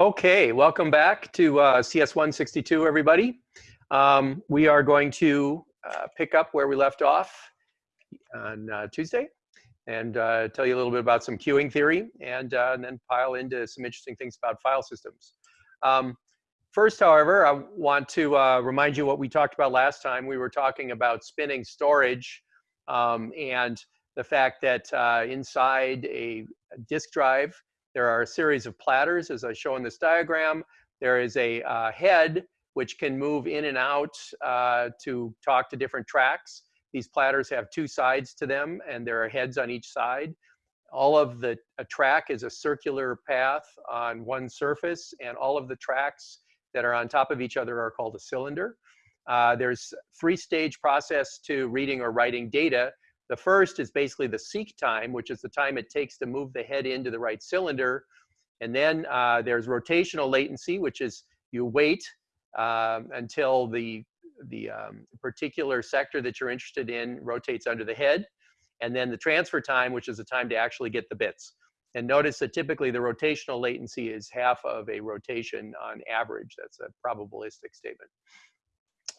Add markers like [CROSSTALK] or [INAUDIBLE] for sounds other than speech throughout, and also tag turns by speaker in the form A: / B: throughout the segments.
A: Okay, welcome back to uh, CS162, everybody. Um, we are going to uh, pick up where we left off on uh, Tuesday and uh, tell you a little bit about some queuing theory and, uh, and then pile into some interesting things about file systems. Um, first, however, I want to uh, remind you what we talked about last time. We were talking about spinning storage um, and the fact that inside a disk drive, there are a series of platters, as I show in this diagram. There is a uh, head which can move in and out uh, to talk to different tracks. These platters have two sides to them, and there are heads on each side. All of the a track is a circular path on one surface, and all of the tracks that are on top of each other are called a cylinder. Uh, there's three-stage process to reading or writing data. The first is basically the seek time, which is the time it takes to move the head into the right cylinder. And then uh, there's rotational latency, which is you wait um, until the, the um, particular sector that you're interested in rotates under the head. And then the transfer time, which is the time to actually get the bits. And notice that typically the rotational latency is half of a rotation on average. That's a probabilistic statement.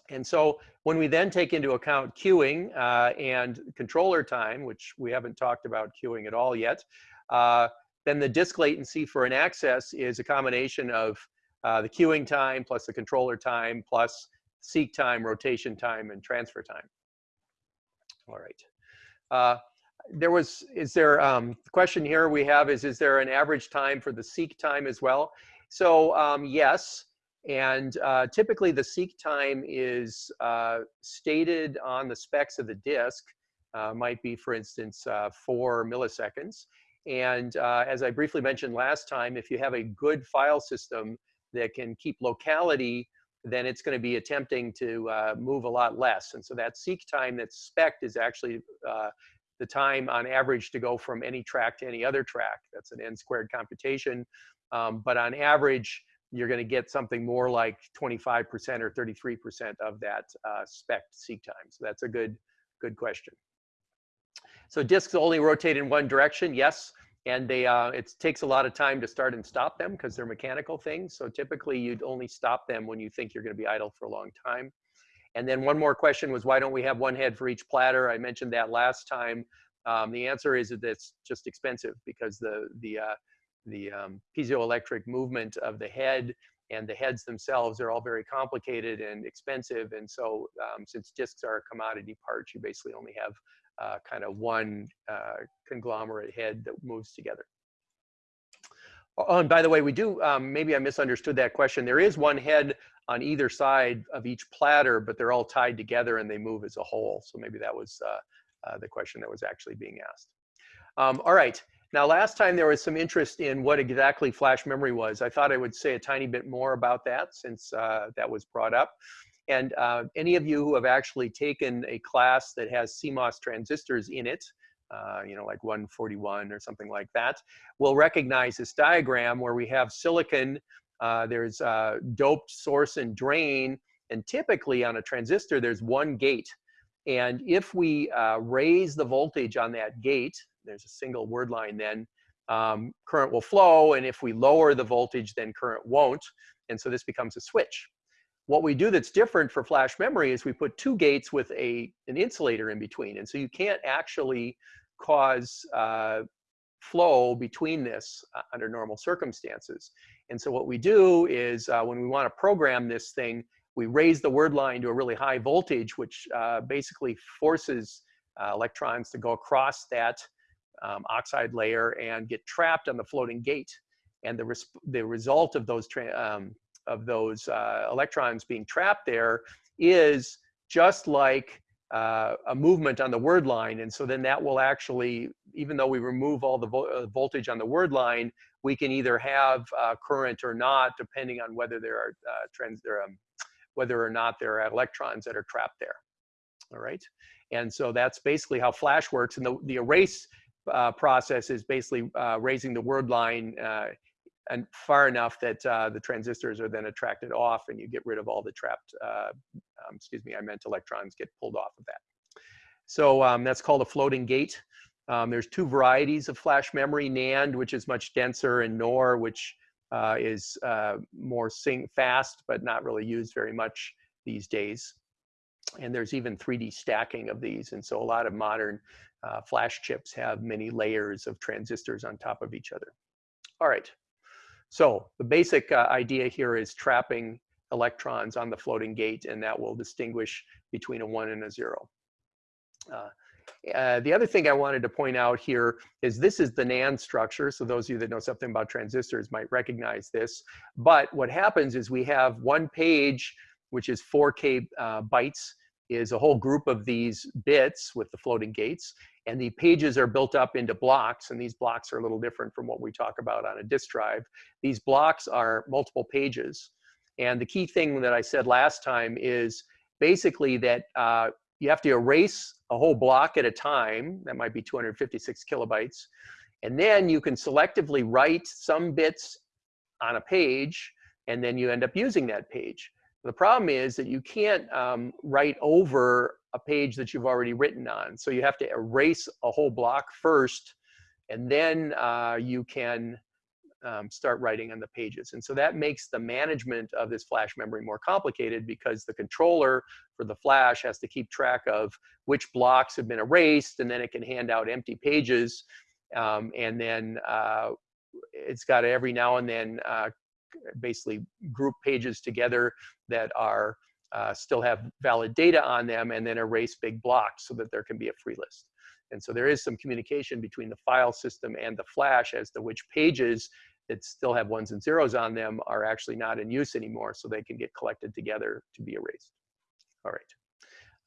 A: And so when we then take into account queuing uh, and controller time, which we haven't talked about queuing at all yet, uh, then the disk latency for an access is a combination of uh, the queuing time plus the controller time plus seek time, rotation time, and transfer time. All right. Uh, there was, is there, um, the question here we have is, is there an average time for the seek time as well? So um, yes, and uh, typically the seek time is uh, stated on the specs of the disk, uh, might be, for instance, uh, four milliseconds. And uh, as I briefly mentioned last time, if you have a good file system that can keep locality, then it's going to be attempting to uh, move a lot less. And so that seek time that's spec is actually the time on average to go from any track to any other track. That's an n squared computation. Um, but on average, you're going to get something more like 25% or 33% of that uh, spec seek time. So that's a good, good question. So disks only rotate in one direction, yes, and they uh, it takes a lot of time to start and stop them because they're mechanical things. So typically you'd only stop them when you think you're going to be idle for a long time. And then one more question was why don't we have one head for each platter? I mentioned that last time. Um, the answer is that it's just expensive because the the uh, the um, piezoelectric movement of the head and the heads themselves are all very complicated and expensive. And so um, since disks are a commodity part, you basically only have uh, kind of one uh, conglomerate head that moves together. Oh, and by the way, we do, um, maybe I misunderstood that question. There is one head on either side of each platter, but they're all tied together and they move as a whole. So maybe that was uh, uh the question that was actually being asked. Um, all right, now, last time there was some interest in what exactly flash memory was. I thought I would say a tiny bit more about that since uh, that was brought up. And uh, any of you who have actually taken a class that has CMOS transistors in it, uh, you know, like 141 or something like that, will recognize this diagram where we have silicon, uh, there's uh, doped source and drain, and typically on a transistor, there's one gate. And if we uh, raise the voltage on that gate, there's a single word line then, um, current will flow. And if we lower the voltage, then current won't. And so this becomes a switch. What we do that's different for flash memory is we put two gates with a, an insulator in between. And so you can't actually cause uh, flow between this uh, under normal circumstances. And so what we do is uh, when we want to program this thing, we raise the word line to a really high voltage, which uh, basically forces uh, electrons to go across that um, oxide layer and get trapped on the floating gate. And the, res the result of those, um, of those uh, electrons being trapped there is just like uh, a movement on the word line. And so then that will actually, even though we remove all the vo uh, voltage on the word line, we can either have uh, current or not, depending on whether there are uh, trends, there, um, whether or not there are electrons that are trapped there. All right. And so that's basically how flash works. And the, the erase uh, process is basically uh, raising the word line uh, and far enough that uh, the transistors are then attracted off and you get rid of all the trapped, uh, um, excuse me, I meant electrons get pulled off of that. So um, that's called a floating gate. Um, there's two varieties of flash memory, NAND, which is much denser, and NOR, which uh, is uh, more fast, but not really used very much these days. And there's even 3D stacking of these. And so a lot of modern uh, flash chips have many layers of transistors on top of each other. All right. So the basic uh, idea here is trapping electrons on the floating gate, and that will distinguish between a one and a zero. Uh, uh, the other thing I wanted to point out here is this is the NAND structure. So those of you that know something about transistors might recognize this. But what happens is we have one page, which is 4K uh, bytes, is a whole group of these bits with the floating gates. And the pages are built up into blocks. And these blocks are a little different from what we talk about on a disk drive. These blocks are multiple pages. And the key thing that I said last time is basically that uh, you have to erase a whole block at a time. That might be 256 kilobytes. And then you can selectively write some bits on a page, and then you end up using that page. The problem is that you can't um, write over a page that you've already written on. So you have to erase a whole block first, and then uh, you can um, start writing on the pages. And so that makes the management of this flash memory more complicated because the controller for the flash has to keep track of which blocks have been erased, and then it can hand out empty pages. Um, and then uh, it's got to every now and then uh, basically group pages together that are uh, still have valid data on them and then erase big blocks so that there can be a free list. And so there is some communication between the file system and the flash as to which pages that still have ones and zeros on them are actually not in use anymore, so they can get collected together to be erased. All right.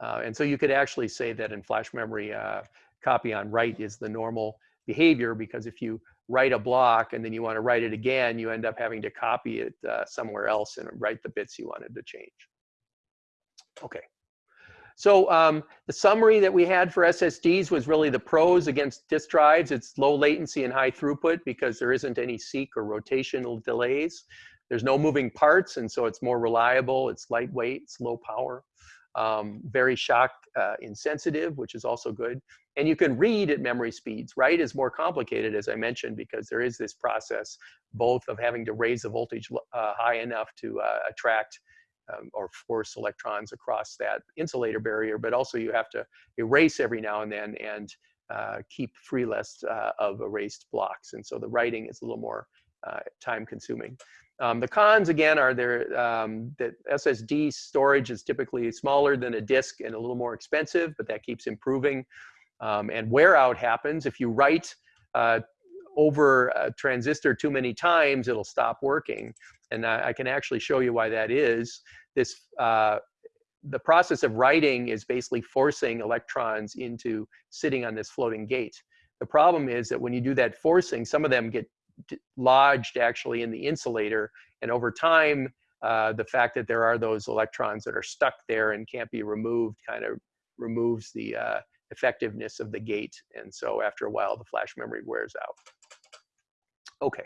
A: Uh, and so you could actually say that in flash memory, uh, copy on write is the normal behavior because if you write a block and then you want to write it again, you end up having to copy it uh, somewhere else and write the bits you wanted to change. Okay. So um, the summary that we had for SSDs was really the pros against disk drives. It's low latency and high throughput because there isn't any seek or rotational delays. There's no moving parts, and so it's more reliable. It's lightweight, it's low power, um, very shock uh, insensitive, which is also good. And you can read at memory speeds. Write is more complicated, as I mentioned, because there is this process both of having to raise the voltage uh, high enough to uh, attract um, or force electrons across that insulator barrier, but also you have to erase every now and then and uh, keep free lists uh, of erased blocks. And so the writing is a little more uh, time consuming. Um, the cons again are there um, that SSD storage is typically smaller than a disk and a little more expensive, but that keeps improving. Um, and wear out happens if you write uh, over a transistor too many times, it'll stop working. And I, I can actually show you why that is. This, uh, the process of writing is basically forcing electrons into sitting on this floating gate. The problem is that when you do that forcing, some of them get lodged actually in the insulator. And over time, uh, the fact that there are those electrons that are stuck there and can't be removed kind of removes the uh, effectiveness of the gate. And so after a while, the flash memory wears out. Okay.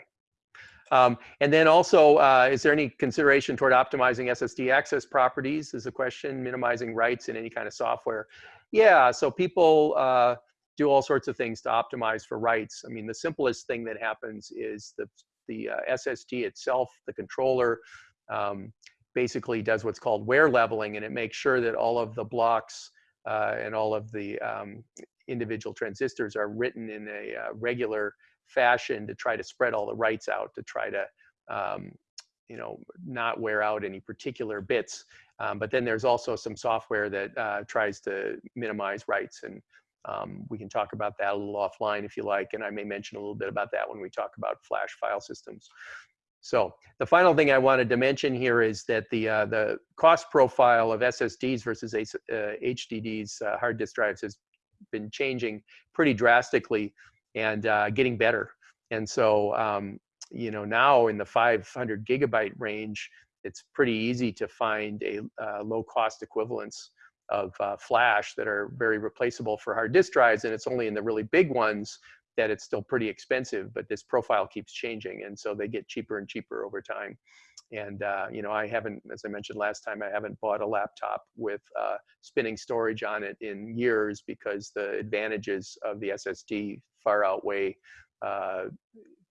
A: Um, and then also, uh, is there any consideration toward optimizing SSD access properties is a question, minimizing writes in any kind of software. Yeah, so people uh, do all sorts of things to optimize for writes. I mean, the simplest thing that happens is the, the uh, SSD itself, the controller, um, basically does what's called wear leveling, and it makes sure that all of the blocks uh, and all of the um, individual transistors are written in a uh, regular fashion to try to spread all the writes out to try to um, you know not wear out any particular bits um, but then there's also some software that uh, tries to minimize writes and um, we can talk about that a little offline if you like and I may mention a little bit about that when we talk about flash file systems so the final thing I wanted to mention here is that the uh, the cost profile of SSDs versus uh, HDDs uh, hard disk drives has been changing pretty drastically and uh, getting better. And so, um, you know, now in the 500 gigabyte range, it's pretty easy to find a uh, low cost equivalence of uh, flash that are very replaceable for hard disk drives. And it's only in the really big ones that it's still pretty expensive, but this profile keeps changing. And so they get cheaper and cheaper over time. And, uh, you know, I haven't, as I mentioned last time, I haven't bought a laptop with uh, spinning storage on it in years because the advantages of the SSD far outweigh uh,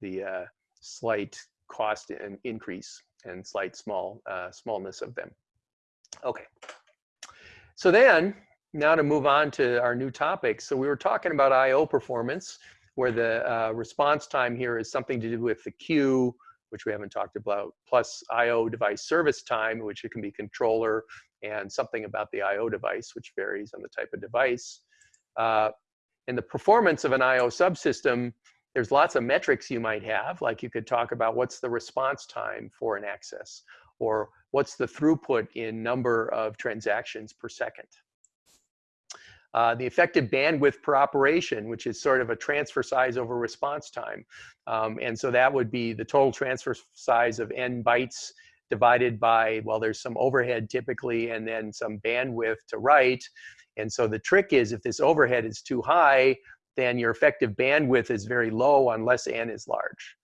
A: the uh, slight cost and increase and slight small uh, smallness of them. Okay. So then, now to move on to our new topic. So we were talking about I.O. performance, where the uh, response time here is something to do with the queue, which we haven't talked about, plus I.O. device service time, which it can be controller, and something about the I.O. device, which varies on the type of device. Uh, in the performance of an I.O. subsystem, there's lots of metrics you might have, like you could talk about what's the response time for an access, or what's the throughput in number of transactions per second. Uh, the effective bandwidth per operation, which is sort of a transfer size over response time. Um, and so that would be the total transfer size of n bytes divided by, well, there's some overhead typically, and then some bandwidth to write. And so the trick is if this overhead is too high, then your effective bandwidth is very low unless n is large.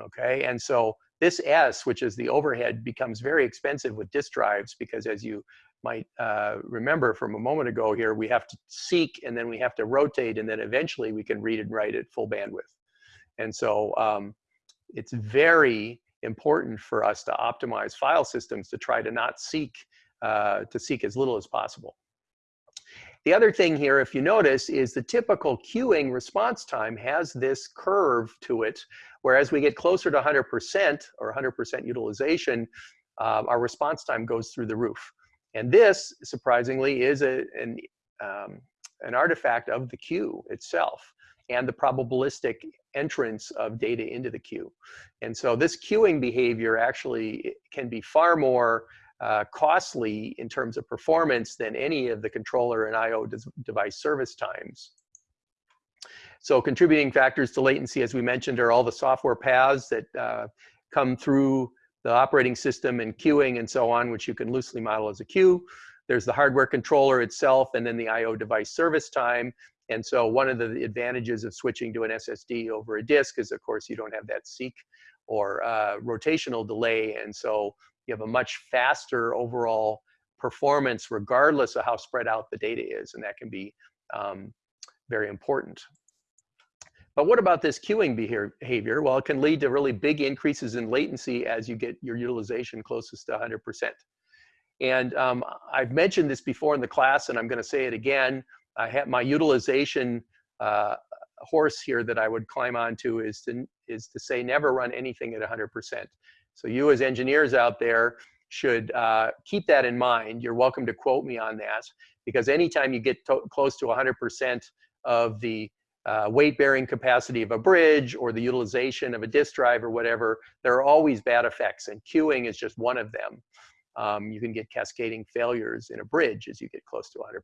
A: Okay, and so this S, which is the overhead, becomes very expensive with disk drives because as you might uh, remember from a moment ago here, we have to seek and then we have to rotate and then eventually we can read and write at full bandwidth. And so um, it's very important for us to optimize file systems to try to not seek, uh, to seek as little as possible. The other thing here, if you notice, is the typical queuing response time has this curve to it, whereas we get closer to 100% or 100% utilization, uh, our response time goes through the roof. And this, surprisingly, is a, an, um, an artifact of the queue itself and the probabilistic entrance of data into the queue. And so this queuing behavior actually can be far more uh, costly in terms of performance than any of the controller and I.O. device service times. So contributing factors to latency, as we mentioned, are all the software paths that uh, come through the operating system and queuing and so on, which you can loosely model as a queue. There's the hardware controller itself and then the I.O. device service time. And so one of the advantages of switching to an SSD over a disk is, of course, you don't have that seek or uh, rotational delay. And so you have a much faster overall performance regardless of how spread out the data is. And that can be um, very important. But what about this queuing behavior? Well, it can lead to really big increases in latency as you get your utilization closest to 100%. And um, I've mentioned this before in the class, and I'm going to say it again. I have my utilization uh, horse here that I would climb onto is to is to say never run anything at 100%. So you as engineers out there should uh, keep that in mind. You're welcome to quote me on that because anytime you get close to 100% of the uh, weight bearing capacity of a bridge or the utilization of a disk drive or whatever, there are always bad effects and queuing is just one of them. Um, you can get cascading failures in a bridge as you get close to 100%.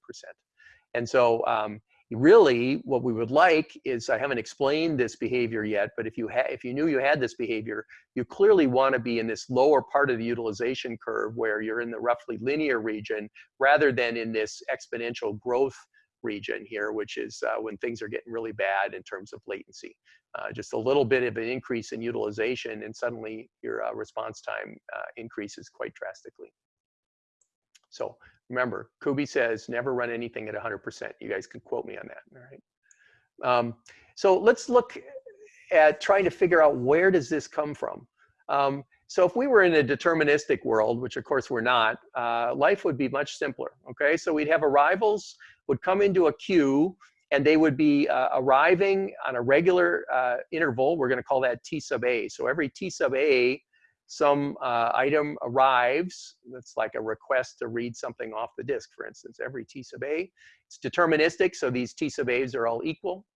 A: And so um, really what we would like is, I haven't explained this behavior yet, but if you, if you knew you had this behavior, you clearly want to be in this lower part of the utilization curve where you're in the roughly linear region rather than in this exponential growth region here, which is uh, when things are getting really bad in terms of latency. Uh, just a little bit of an increase in utilization and suddenly your uh, response time uh, increases quite drastically. So remember, Kubi says never run anything at 100%. You guys can quote me on that, all right? Um, so let's look at trying to figure out where does this come from. Um, so if we were in a deterministic world, which of course we're not, uh, life would be much simpler, okay? So we'd have arrivals would come into a queue and they would be uh, arriving on a regular uh, interval. We're gonna call that T sub A. So every T sub A, some uh, item arrives. That's like a request to read something off the disk, for instance. Every T sub A, it's deterministic, so these T sub A's are all equal.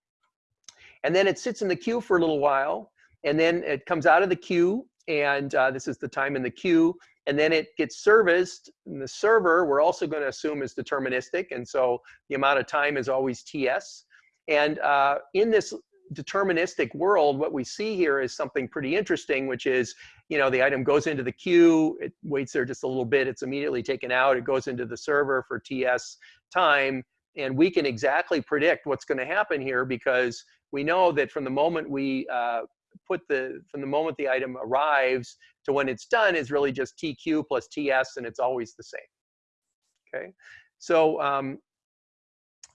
A: And then it sits in the queue for a little while, and then it comes out of the queue, and uh, this is the time in the queue, and then it gets serviced. And the server, we're also going to assume is deterministic, and so the amount of time is always TS. And uh, in this deterministic world, what we see here is something pretty interesting, which is, you know, the item goes into the queue, it waits there just a little bit, it's immediately taken out, it goes into the server for TS time, and we can exactly predict what's going to happen here because we know that from the moment we uh, put the, from the moment the item arrives to when it's done is really just TQ plus TS and it's always the same, okay? So um,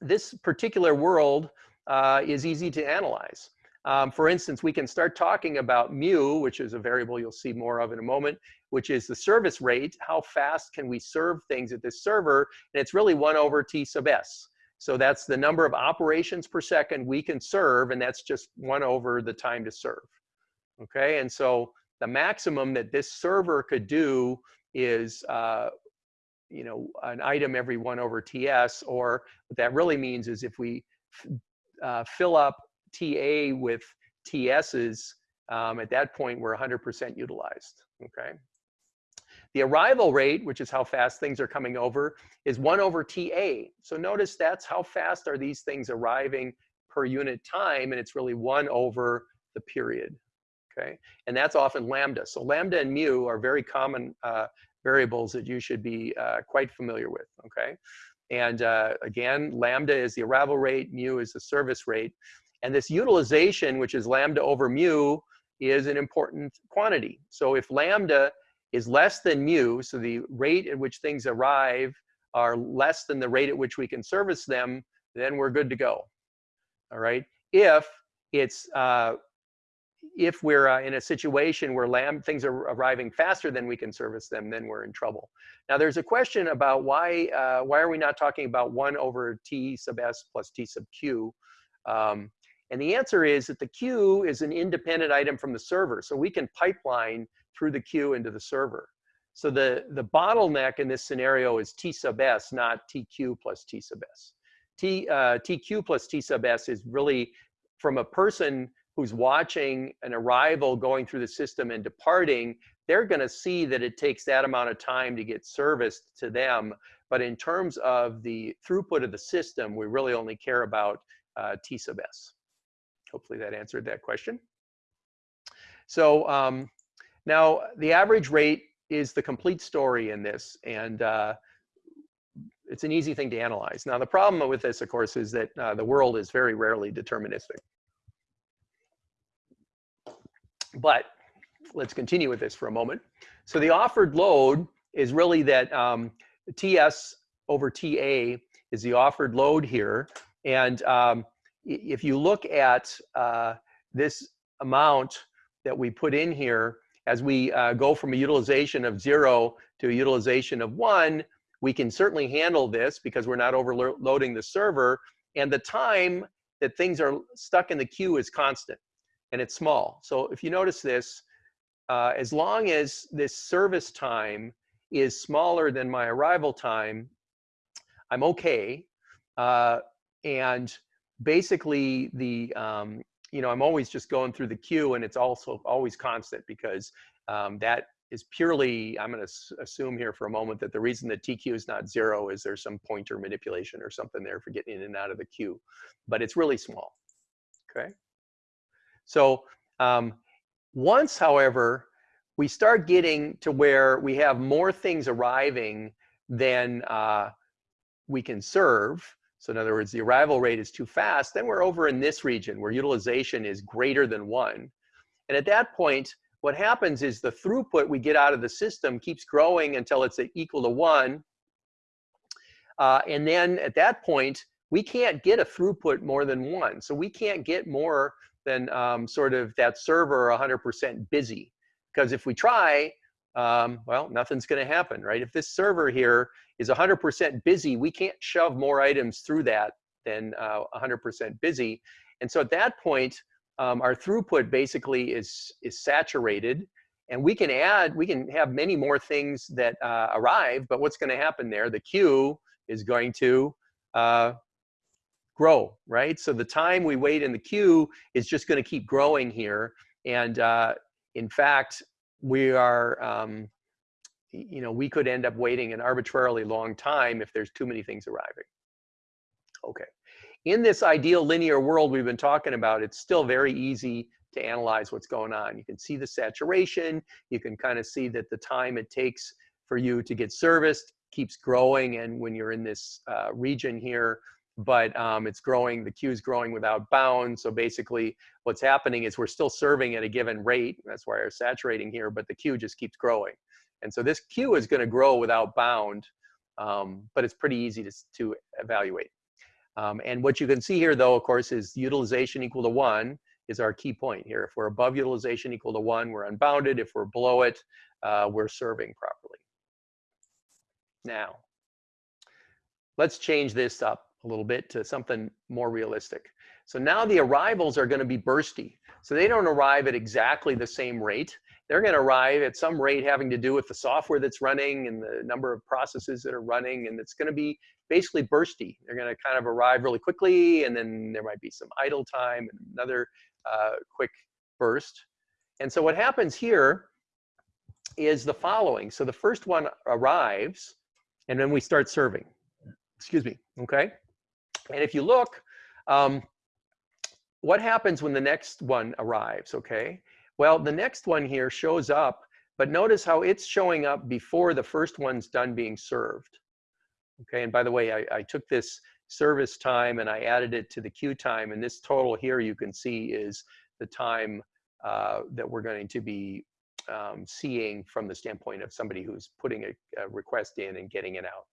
A: this particular world uh, is easy to analyze. um, for instance, we can start talking about mu, which is a variable you'll see more of in a moment, which is the service rate. How fast can we serve things at this server? And it's really 1 over t sub s. So that's the number of operations per second we can serve, and that's just 1 over the time to serve. Okay, and so the maximum that this server could do is uh, you know, an item every 1 over ts, or what that really means is if we uh, fill up TA with TSs, um, at that point we're 100% utilized, okay? The arrival rate, which is how fast things are coming over, is 1 over TA. So notice that's how fast are these things arriving per unit time, and it's really 1 over the period, okay? And that's often lambda. So lambda and mu are very common uh, variables that you should be uh, quite familiar with, okay? And uh, again, lambda is the arrival rate, mu is the service rate. And this utilization, which is lambda over mu, is an important quantity. So if lambda is less than mu, so the rate at which things arrive are less than the rate at which we can service them, then we're good to go. All right. If it's uh, if we're uh, in a situation where lamb things are arriving faster than we can service them, then we're in trouble. Now, there's a question about why uh, why are we not talking about one over t sub s plus t sub q? Um, and the answer is that the queue is an independent item from the server. So we can pipeline through the queue into the server. So the, the bottleneck in this scenario is T sub S, not TQ plus T sub S. T, uh, TQ plus T sub S is really from a person who's watching an arrival going through the system and departing, they're going to see that it takes that amount of time to get serviced to them. But in terms of the throughput of the system, we really only care about uh, T sub S. Hopefully that answered that question. So um, now the average rate is the complete story in this, and uh, it's an easy thing to analyze. Now the problem with this, of course, is that uh, the world is very rarely deterministic. But let's continue with this for a moment. So the offered load is really that um, TS over TA is the offered load here. And um, if you look at uh, this amount that we put in here, as we uh, go from a utilization of zero to a utilization of one, we can certainly handle this because we're not overloading the server. And the time that things are stuck in the queue is constant and it's small. So if you notice this, uh, as long as this service time is smaller than my arrival time, I'm okay. Uh, and basically the um, you know i'm always just going through the queue and it's also always constant because um, that is purely i'm going to assume here for a moment that the reason that tq is not zero is there's some pointer manipulation or something there for getting in and out of the queue but it's really small okay so um, once however we start getting to where we have more things arriving than uh, we can serve so in other words, the arrival rate is too fast, then we're over in this region where utilization is greater than one. And at that point, what happens is the throughput we get out of the system keeps growing until it's equal to one. Uh, and then at that point, we can't get a throughput more than one. So we can't get more than um, sort of that server 100% busy. Because if we try, um, well, nothing's going to happen, right? If this server here is 100% busy, we can't shove more items through that than 100% uh, busy. And so at that point, um, our throughput basically is, is saturated and we can add, we can have many more things that uh, arrive, but what's going to happen there? The queue is going to uh, grow, right? So the time we wait in the queue is just going to keep growing here. And uh, in fact, we are, um, you know, we could end up waiting an arbitrarily long time if there's too many things arriving. Okay. In this ideal linear world we've been talking about, it's still very easy to analyze what's going on. You can see the saturation. You can kind of see that the time it takes for you to get serviced keeps growing. And when you're in this uh, region here, but um, it's growing, the queue is growing without bounds. So basically what's happening is we're still serving at a given rate. That's why we're saturating here, but the queue just keeps growing. And so this queue is gonna grow without bound, um, but it's pretty easy to, to evaluate. Um, and what you can see here though, of course, is utilization equal to one. is our key point here. If we're above utilization equal to one, we're unbounded. If we're below it, uh, we're serving properly. Now, let's change this up a little bit to something more realistic. So now the arrivals are going to be bursty. So they don't arrive at exactly the same rate. They're going to arrive at some rate having to do with the software that's running and the number of processes that are running. And it's going to be basically bursty. They're going to kind of arrive really quickly, and then there might be some idle time and another uh, quick burst. And so what happens here is the following. So the first one arrives, and then we start serving. Excuse me, okay? And if you look, um, what happens when the next one arrives, okay? Well, the next one here shows up, but notice how it's showing up before the first one's done being served. Okay, and by the way, I, I took this service time and I added it to the queue time, and this total here you can see is the time uh, that we're going to be um, seeing from the standpoint of somebody who's putting a, a request in and getting it out.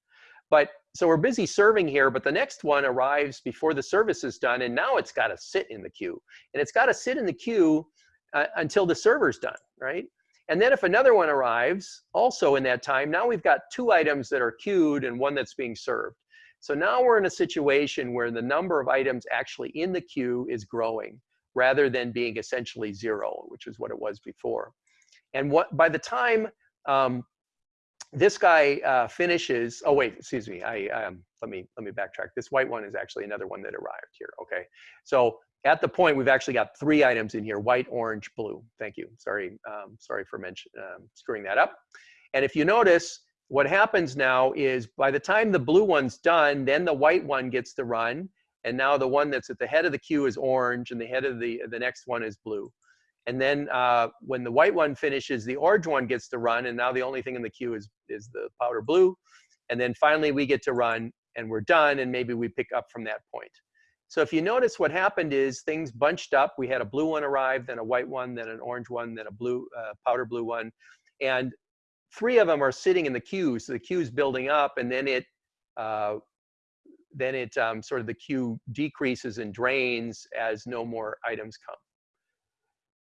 A: But so we're busy serving here, but the next one arrives before the service is done, and now it's got to sit in the queue. And it's got to sit in the queue uh, until the server's done, right? And then if another one arrives also in that time, now we've got two items that are queued and one that's being served. So now we're in a situation where the number of items actually in the queue is growing rather than being essentially zero, which is what it was before. And what by the time um, this guy uh, finishes, oh wait, excuse me, I um, let me let me backtrack. This white one is actually another one that arrived here. Okay, so at the point we've actually got three items in here: white, orange, blue. Thank you. Sorry, um, sorry for mention, um, screwing that up. And if you notice, what happens now is by the time the blue one's done, then the white one gets to run, and now the one that's at the head of the queue is orange, and the head of the the next one is blue. And then uh, when the white one finishes, the orange one gets to run, and now the only thing in the queue is, is the powder blue. And then finally we get to run, and we're done, and maybe we pick up from that point. So if you notice what happened is things bunched up. We had a blue one arrive, then a white one, then an orange one, then a blue uh, powder blue one. And three of them are sitting in the queue. So the queue is building up, and then it uh, then it um, sort of the queue decreases and drains as no more items come.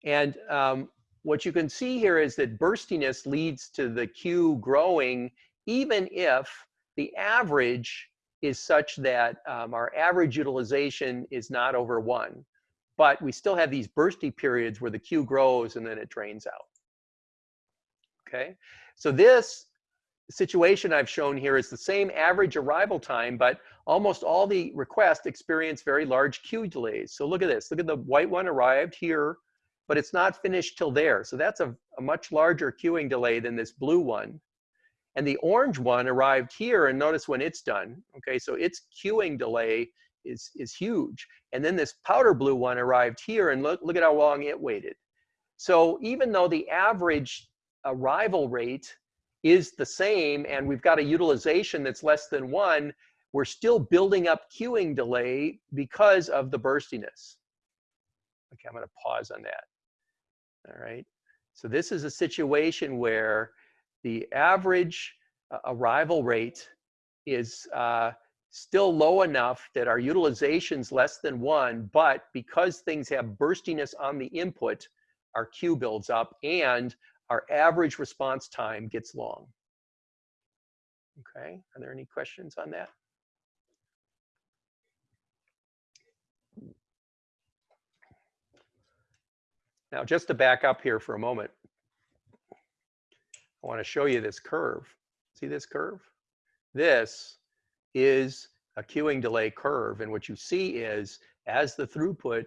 A: And um, what you can see here is that burstiness leads to the queue growing even if the average is such that um, our average utilization is not over one. But we still have these bursty periods where the queue grows and then it drains out. Okay, so this situation I've shown here is the same average arrival time, but almost all the requests experience very large queue delays. So look at this. Look at the white one arrived here but it's not finished till there. So that's a, a much larger queuing delay than this blue one. And the orange one arrived here and notice when it's done. Okay, so its queuing delay is, is huge. And then this powder blue one arrived here and look, look at how long it waited. So even though the average arrival rate is the same and we've got a utilization that's less than one, we're still building up queuing delay because of the burstiness. Okay, I'm gonna pause on that all right? So this is a situation where the average uh, arrival rate is uh, still low enough that our utilization's less than one, but because things have burstiness on the input, our queue builds up and our average response time gets long. Okay, are there any questions on that? Now, just to back up here for a moment, I want to show you this curve. See this curve? This is a queuing delay curve. And what you see is as the throughput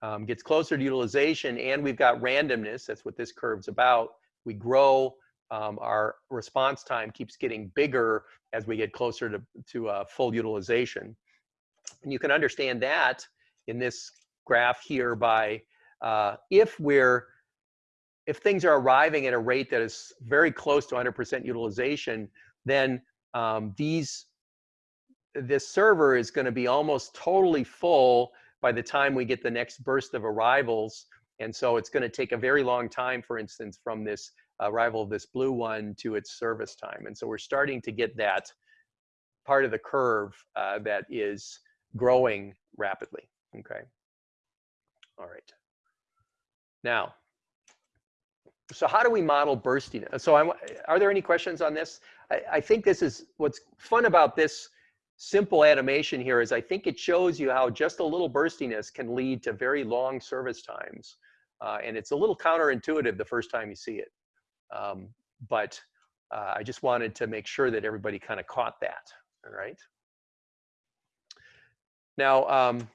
A: um, gets closer to utilization and we've got randomness, that's what this curve's about, we grow, um, our response time keeps getting bigger as we get closer to, to uh, full utilization. And you can understand that in this graph here by uh, if we're if things are arriving at a rate that is very close to 100% utilization, then um, these this server is going to be almost totally full by the time we get the next burst of arrivals. And so it's going to take a very long time, for instance, from this arrival of this blue one to its service time. And so we're starting to get that part of the curve uh, that is growing rapidly. Okay. All right. Now, so how do we model burstiness? So I'm, are there any questions on this? I, I think this is what's fun about this simple animation here is I think it shows you how just a little burstiness can lead to very long service times. Uh, and it's a little counterintuitive the first time you see it. Um, but uh, I just wanted to make sure that everybody kind of caught that, all right? Now, um,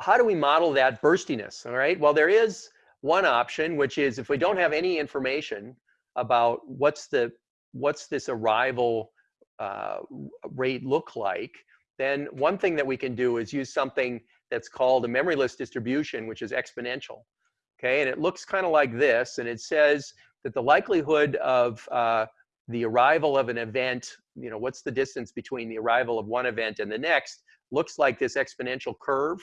A: how do we model that burstiness, all right? Well, there is one option, which is if we don't have any information about what's the what's this arrival uh, rate look like, then one thing that we can do is use something that's called a memoryless distribution, which is exponential. Okay, and it looks kind of like this, and it says that the likelihood of uh, the arrival of an event, you know, what's the distance between the arrival of one event and the next, looks like this exponential curve.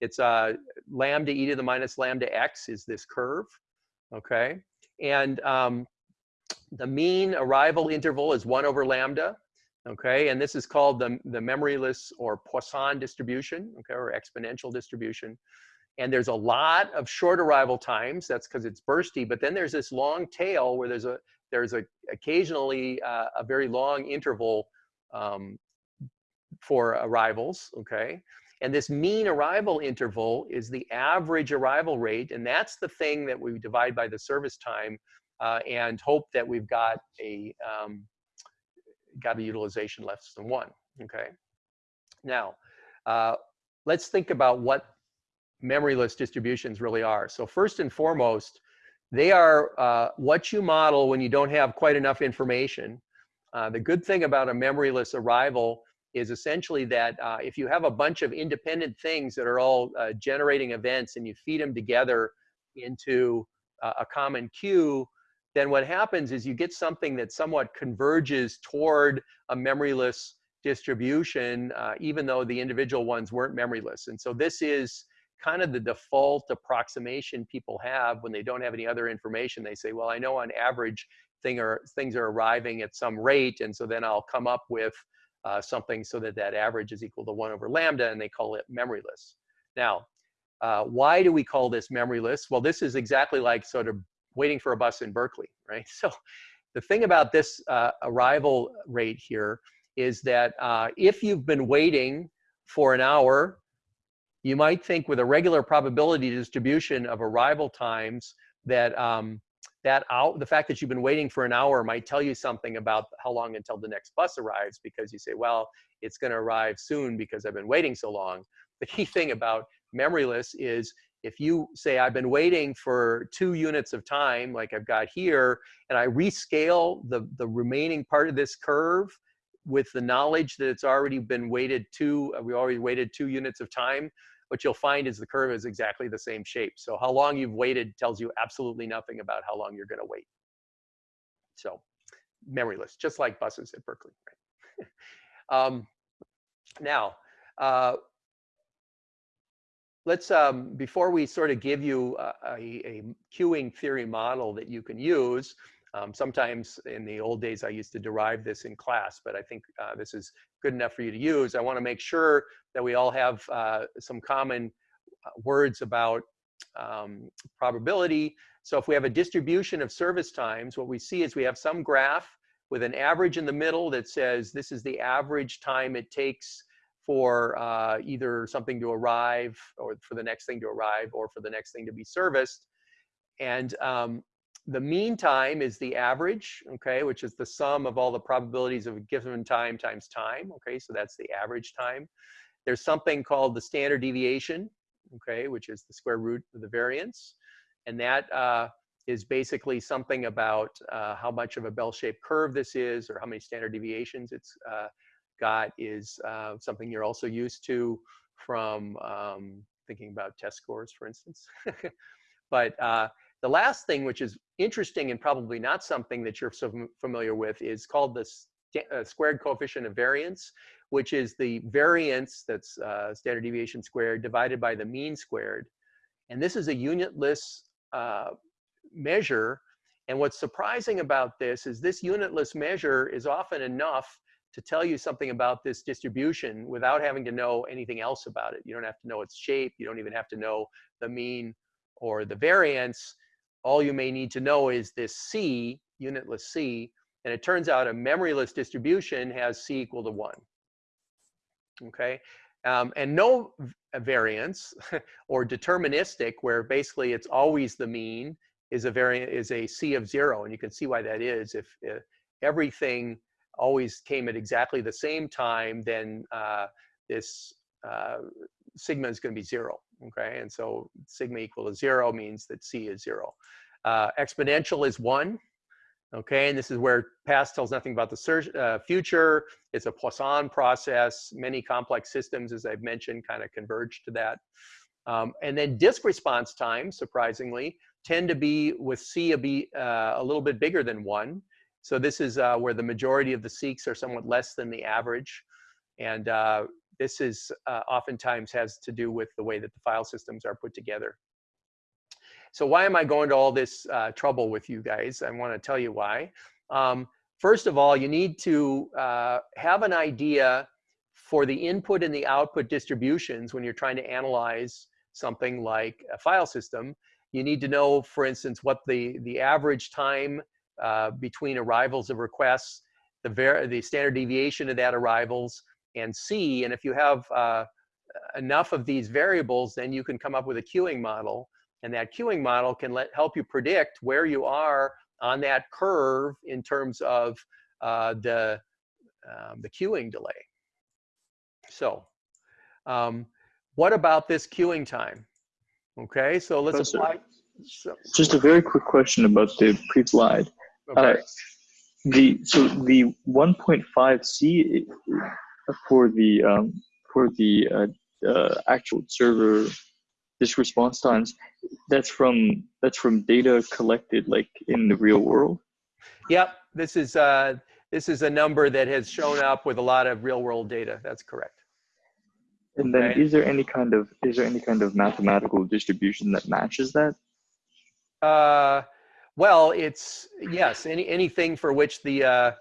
A: It's uh, lambda e to the minus lambda x is this curve, okay? And um, the mean arrival interval is one over lambda, okay? And this is called the, the memoryless or Poisson distribution, okay, or exponential distribution. And there's a lot of short arrival times, that's because it's bursty, but then there's this long tail where there's a there's a occasionally uh, a very long interval um, for arrivals, okay? And this mean arrival interval is the average arrival rate, and that's the thing that we divide by the service time uh, and hope that we've got a um, got a utilization less than one. Okay. Now, uh, let's think about what memoryless distributions really are. So first and foremost, they are uh, what you model when you don't have quite enough information. Uh, the good thing about a memoryless arrival is essentially that uh, if you have a bunch of independent things that are all uh, generating events and you feed them together into uh, a common queue, then what happens is you get something that somewhat converges toward a memoryless distribution, uh, even though the individual ones weren't memoryless. And so this is kind of the default approximation people have when they don't have any other information. They say, well, I know on average thing are, things are arriving at some rate, and so then I'll come up with uh, something so that that average is equal to 1 over lambda, and they call it memoryless. Now, uh, why do we call this memoryless? Well, this is exactly like sort of waiting for a bus in Berkeley, [LAUGHS] right? So the thing about this uh, arrival rate here is that uh, if you've been waiting for an hour, you might think with a regular probability distribution of arrival times that um, that out the fact that you've been waiting for an hour might tell you something about how long until the next bus arrives because you say, well, it's going to arrive soon because I've been waiting so long. The key thing about memoryless is if you say I've been waiting for two units of time, like I've got here, and I rescale the, the remaining part of this curve with the knowledge that it's already been waited two, we already waited two units of time, what you'll find is the curve is exactly the same shape. So how long you've waited tells you absolutely nothing about how long you're gonna wait. So memoryless, just like buses at Berkeley. Right? [LAUGHS] um, now, uh, let's, um, before we sort of give you a, a, a, queuing theory model that you can use, um, sometimes in the old days, I used to derive this in class, but I think uh, this is good enough for you to use. I wanna make sure that we all have uh, some common uh, words about um, probability. So if we have a distribution of service times, what we see is we have some graph with an average in the middle that says this is the average time it takes for uh, either something to arrive or for the next thing to arrive or for the next thing to be serviced. And um, the mean time is the average, okay, which is the sum of all the probabilities of a given time times time, okay, so that's the average time. There's something called the standard deviation, okay, which is the square root of the variance. And that uh, is basically something about uh, how much of a bell-shaped curve this is or how many standard deviations it's uh, got is uh, something you're also used to from um, thinking about test scores, for instance. [LAUGHS] but uh, the last thing, which is interesting and probably not something that you're so familiar with, is called the uh, squared coefficient of variance, which is the variance that's uh, standard deviation squared divided by the mean squared. And this is a unitless uh, measure. And what's surprising about this is this unitless measure is often enough to tell you something about this distribution without having to know anything else about it. You don't have to know its shape. You don't even have to know the mean or the variance, all you may need to know is this C, unitless C, and it turns out a memoryless distribution has C equal to one. Okay, um, and no variance [LAUGHS] or deterministic, where basically it's always the mean, is a variant is a C of zero, and you can see why that is. If, if everything always came at exactly the same time, then uh, this uh, sigma is going to be zero. Okay, and so sigma equal to zero means that C is zero. Uh, exponential is one. Okay, and this is where past tells nothing about the uh, future. It's a Poisson process. Many complex systems, as I've mentioned, kind of converge to that. Um, and then disk response time, surprisingly, tend to be with C a, be, uh, a little bit bigger than one. So this is uh, where the majority of the seeks are somewhat less than the average. And uh, this is uh, oftentimes has to do with the way that the file systems are put together. So why am I going to all this uh, trouble with you guys? I want to tell you why. Um, first of all, you need to uh, have an idea for the input and the output distributions when you're trying to analyze something like a file system. You need to know, for instance, what the, the average time uh, between arrivals of requests, the, the standard deviation of that arrivals, and C. And if you have uh, enough of these variables, then you can come up with a queuing model. And that queuing model can let, help you predict where you are on that curve in terms of uh, the, um, the queuing delay. So um, what about this queuing time? Okay, so let's apply.
B: So, Just a very quick question about the pre-slide. Okay. Uh, the so the 1.5c for the um, for the uh, uh, actual server disk response times that's from that's from data collected like in the real world?
A: Yep this is uh this is a number that has shown up with a lot of real world data that's correct.
B: And then is there any kind of is there any kind of mathematical distribution that matches that?
A: Uh well, it's yes, any anything for which the uh,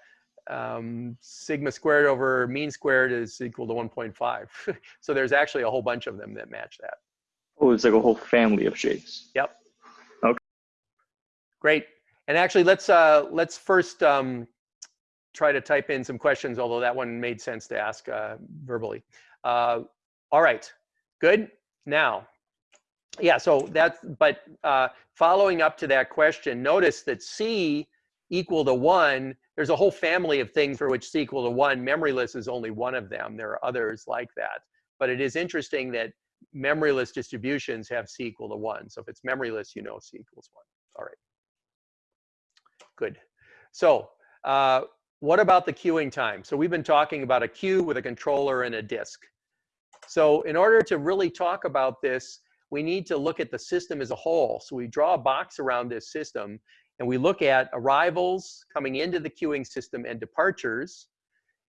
A: um, sigma squared over mean squared is equal to 1.5. [LAUGHS] so there's actually a whole bunch of them that match that.
B: Oh, it's like a whole family of shapes.
A: Yep.
B: Okay.
A: Great. And actually, let's uh, let's first um, try to type in some questions, although that one made sense to ask uh, verbally. Uh, all right. Good. Now, yeah, so that's, but uh, following up to that question, notice that C equal to one, there's a whole family of things for which C equal to one. Memoryless is only one of them. There are others like that. But it is interesting that memoryless distributions have C equal to one. So if it's memoryless, you know C equals one. All right. Good. So uh, what about the queuing time? So we've been talking about a queue with a controller and a disk. So in order to really talk about this, we need to look at the system as a whole. So we draw a box around this system and we look at arrivals coming into the queuing system and departures.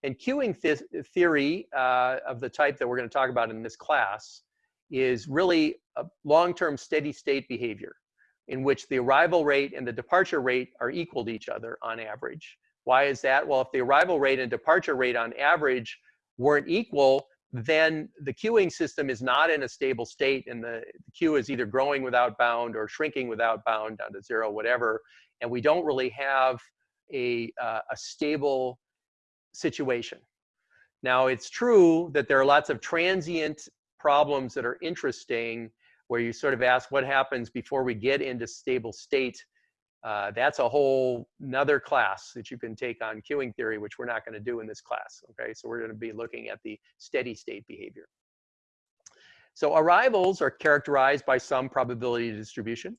A: And queuing th theory uh, of the type that we're going to talk about in this class is really a long-term steady state behavior in which the arrival rate and the departure rate are equal to each other on average. Why is that? Well, if the arrival rate and departure rate on average weren't equal, then the queuing system is not in a stable state and the, queue is either growing without bound or shrinking without bound down to zero, whatever. And we don't really have a, uh, a stable situation. Now, it's true that there are lots of transient problems that are interesting where you sort of ask what happens before we get into stable state uh, that's a whole another class that you can take on queuing theory, which we're not going to do in this class. Okay, so we're going to be looking at the steady state behavior. So arrivals are characterized by some probability distribution.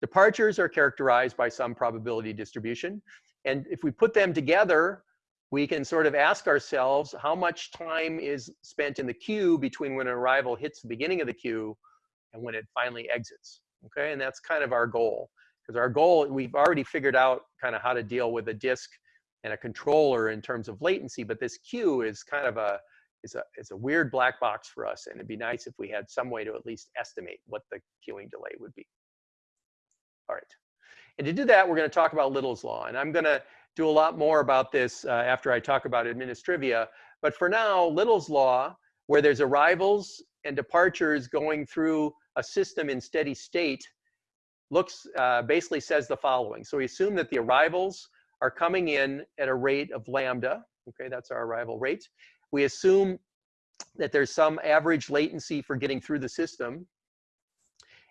A: Departures are characterized by some probability distribution. And if we put them together, we can sort of ask ourselves how much time is spent in the queue between when an arrival hits the beginning of the queue and when it finally exits. Okay, and that's kind of our goal. Because our goal, we've already figured out kind of how to deal with a disk and a controller in terms of latency, but this queue is kind of a, is a, is a weird black box for us. And it'd be nice if we had some way to at least estimate what the queuing delay would be. All right. And to do that, we're going to talk about Little's Law. And I'm going to do a lot more about this uh, after I talk about administrivia. But for now, Little's Law, where there's arrivals and departures going through a system in steady state looks, uh, basically says the following. So we assume that the arrivals are coming in at a rate of lambda. Okay, that's our arrival rate. We assume that there's some average latency for getting through the system.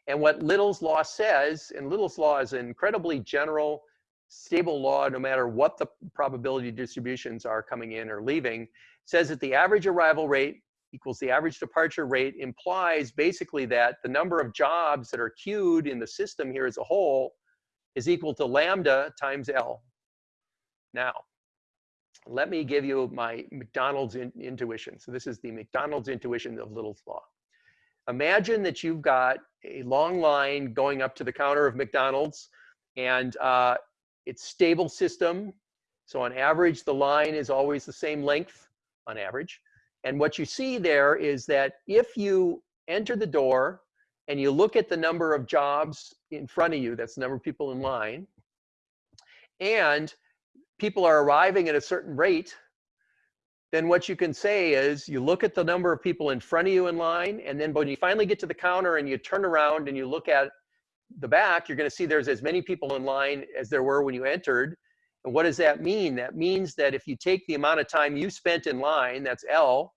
A: And what Little's law says, and Little's law is an incredibly general, stable law, no matter what the probability distributions are coming in or leaving, says that the average arrival rate equals the average departure rate implies basically that the number of jobs that are queued in the system here as a whole is equal to lambda times L. Now, let me give you my McDonald's in, intuition. So this is the McDonald's intuition of Little's law. Imagine that you've got a long line going up to the counter of McDonald's and uh, it's stable system. So on average, the line is always the same length on average. And what you see there is that if you enter the door and you look at the number of jobs in front of you, that's the number of people in line, and people are arriving at a certain rate, then what you can say is you look at the number of people in front of you in line, and then when you finally get to the counter and you turn around and you look at the back, you're going to see there's as many people in line as there were when you entered. And what does that mean? That means that if you take the amount of time you spent in line, that's L,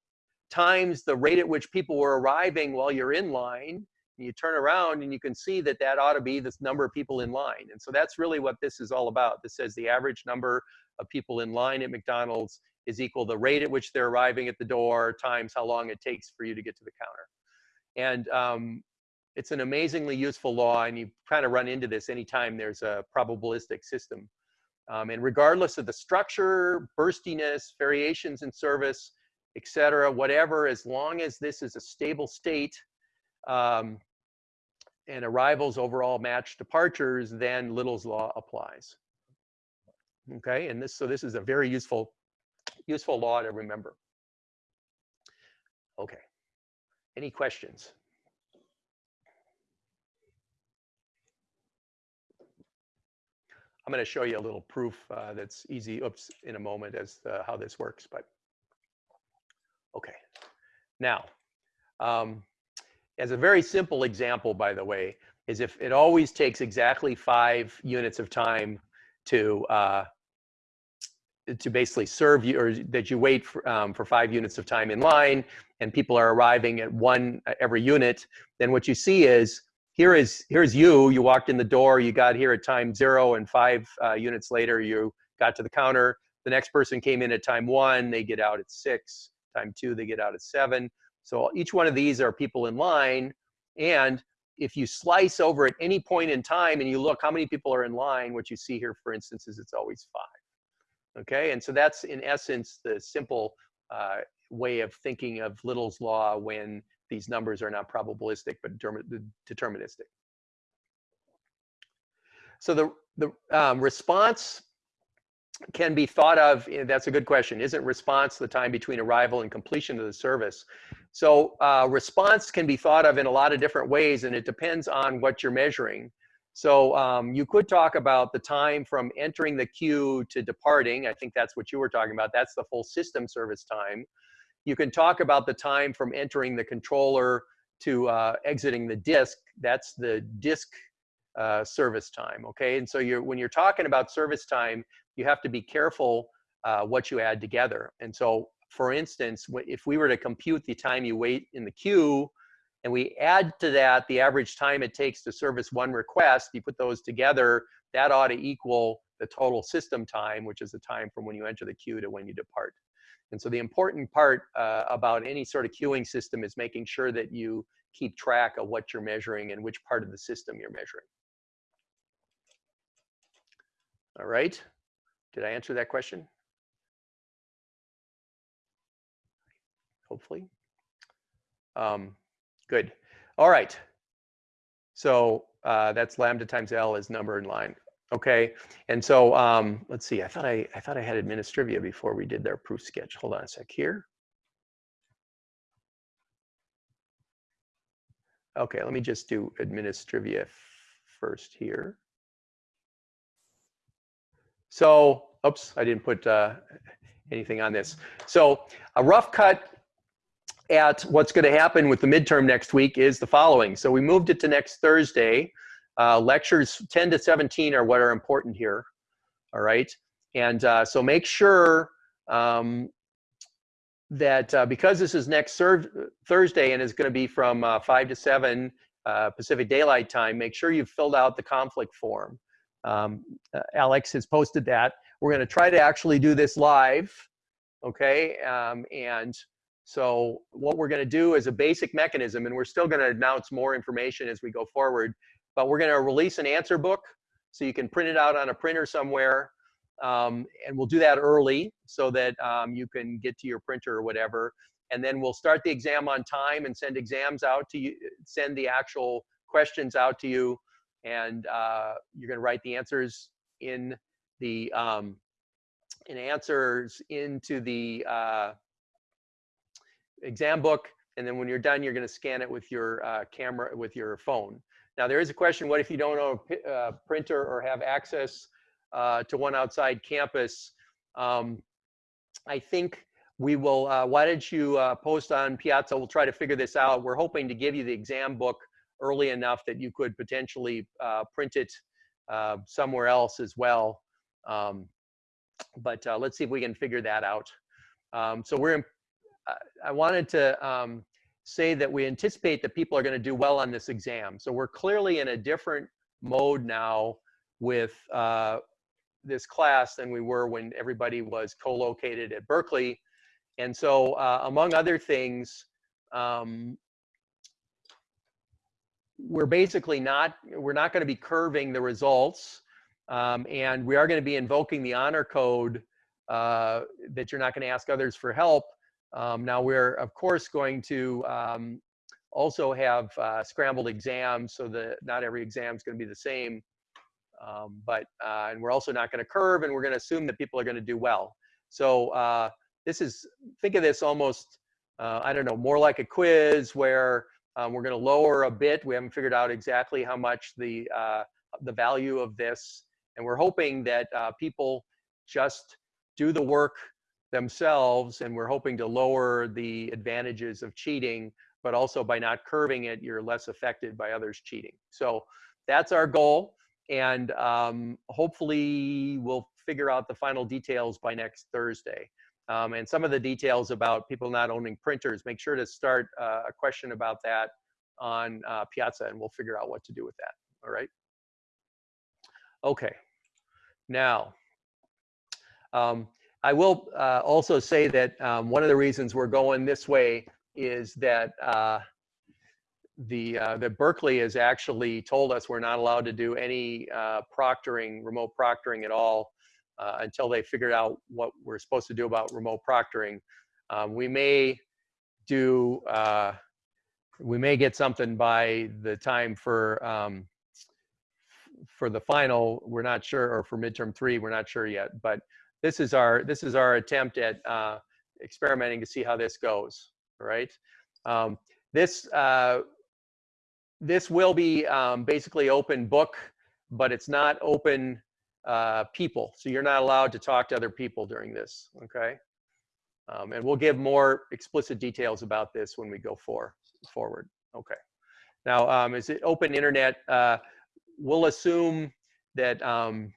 A: times the rate at which people were arriving while you're in line, and you turn around and you can see that that ought to be this number of people in line. And so that's really what this is all about. This says the average number of people in line at McDonald's is equal the rate at which they're arriving at the door times how long it takes for you to get to the counter. And um, it's an amazingly useful law, and you kind of run into this anytime there's a probabilistic system. Um, and regardless of the structure, burstiness, variations in service, et cetera, whatever, as long as this is a stable state um, and arrivals overall match departures, then Little's law applies. Okay, and this so this is a very useful useful law to remember. Okay, any questions? I'm going to show you a little proof uh, that's easy, oops, in a moment as how this works, but okay. Now, um, as a very simple example, by the way, is if it always takes exactly five units of time to uh, to basically serve you or that you wait for, um, for five units of time in line and people are arriving at one uh, every unit, then what you see is here is here's you, you walked in the door, you got here at time zero and five uh, units later you got to the counter. The next person came in at time one, they get out at six, time two, they get out at seven. So each one of these are people in line. And if you slice over at any point in time and you look how many people are in line, what you see here, for instance, is it's always five. Okay, and so that's in essence the simple uh, way of thinking of Little's law when these numbers are not probabilistic but deterministic. So the, the um, response can be thought of, eh, that's a good question, isn't response the time between arrival and completion of the service? So uh, response can be thought of in a lot of different ways and it depends on what you're measuring. So um, you could talk about the time from entering the queue to departing. I think that's what you were talking about. That's the full system service time. You can talk about the time from entering the controller to uh, exiting the disk. That's the disk uh, service time, okay? And so you're, when you're talking about service time, you have to be careful uh, what you add together. And so, for instance, if we were to compute the time you wait in the queue, and we add to that the average time it takes to service one request, you put those together, that ought to equal the total system time, which is the time from when you enter the queue to when you depart. And so the important part uh, about any sort of queuing system is making sure that you keep track of what you're measuring and which part of the system you're measuring. All right. Did I answer that question? Hopefully. Um, good. All right. So uh, that's lambda times L is number in line. Okay. And so um, let's see. I thought I I thought I had administrivia before we did their proof sketch. Hold on a sec here. Okay, let me just do administrivia first here. So, oops, I didn't put uh, anything on this. So a rough cut at what's going to happen with the midterm next week is the following. So we moved it to next Thursday. Uh, lectures 10 to 17 are what are important here. All right. And uh, so make sure um, that uh, because this is next Thursday and is going to be from uh, 5 to 7 uh, Pacific Daylight Time, make sure you've filled out the conflict form. Um, uh, Alex has posted that. We're going to try to actually do this live, okay? Um, and so what we're going to do is a basic mechanism, and we're still going to announce more information as we go forward, but we're going to release an answer book so you can print it out on a printer somewhere um, and we'll do that early so that um, you can get to your printer or whatever. And then we'll start the exam on time and send exams out to you, send the actual questions out to you. And uh, you're gonna write the answers in the, um, in answers into the uh, exam book. And then when you're done, you're gonna scan it with your uh, camera, with your phone. Now there is a question, what if you don't own a uh, printer or have access uh, to one outside campus. Um, I think we will, uh, why don't you uh, post on Piazza? We'll try to figure this out. We're hoping to give you the exam book early enough that you could potentially uh, print it uh, somewhere else as well. Um, but let's see if we can figure that out. Um, so we're, in, I wanted to um, say that we anticipate that people are gonna do well on this exam. So we're clearly in a different mode now with uh, this class than we were when everybody was co-located at Berkeley. And so uh, among other things, um, we're basically not, we're not gonna be curving the results um, and we are gonna be invoking the honor code uh, that you're not gonna ask others for help. Um, now we're of course going to um, also have uh, scrambled exams so that not every exam is gonna be the same. Um, but uh, and we're also not going to curve, and we're going to assume that people are going to do well. So uh, this is think of this almost uh, I don't know more like a quiz where um, we're going to lower a bit. We haven't figured out exactly how much the uh, the value of this, and we're hoping that uh, people just do the work themselves, and we're hoping to lower the advantages of cheating. But also by not curving it, you're less affected by others cheating. So that's our goal and um, hopefully we'll figure out the final details by next Thursday. Um, and some of the details about people not owning printers, make sure to start uh, a question about that on uh, Piazza and we'll figure out what to do with that, all right? Okay, now, um, I will uh, also say that um, one of the reasons we're going this way is that uh, the uh, Berkeley has actually told us we're not allowed to do any uh, proctoring, remote proctoring at all uh, until they figured out what we're supposed to do about remote proctoring. Um, we may do, uh, we may get something by the time for um, for the final. We're not sure, or for midterm three, we're not sure yet. But this is our this is our attempt at uh, experimenting to see how this goes. Right. Um, this uh, this will be um, basically open book, but it's not open uh, people. So you're not allowed to talk to other people during this, okay? Um, and we'll give more explicit details about this when we go for, forward, okay. Now, um, is it open internet? Uh, we'll assume that um,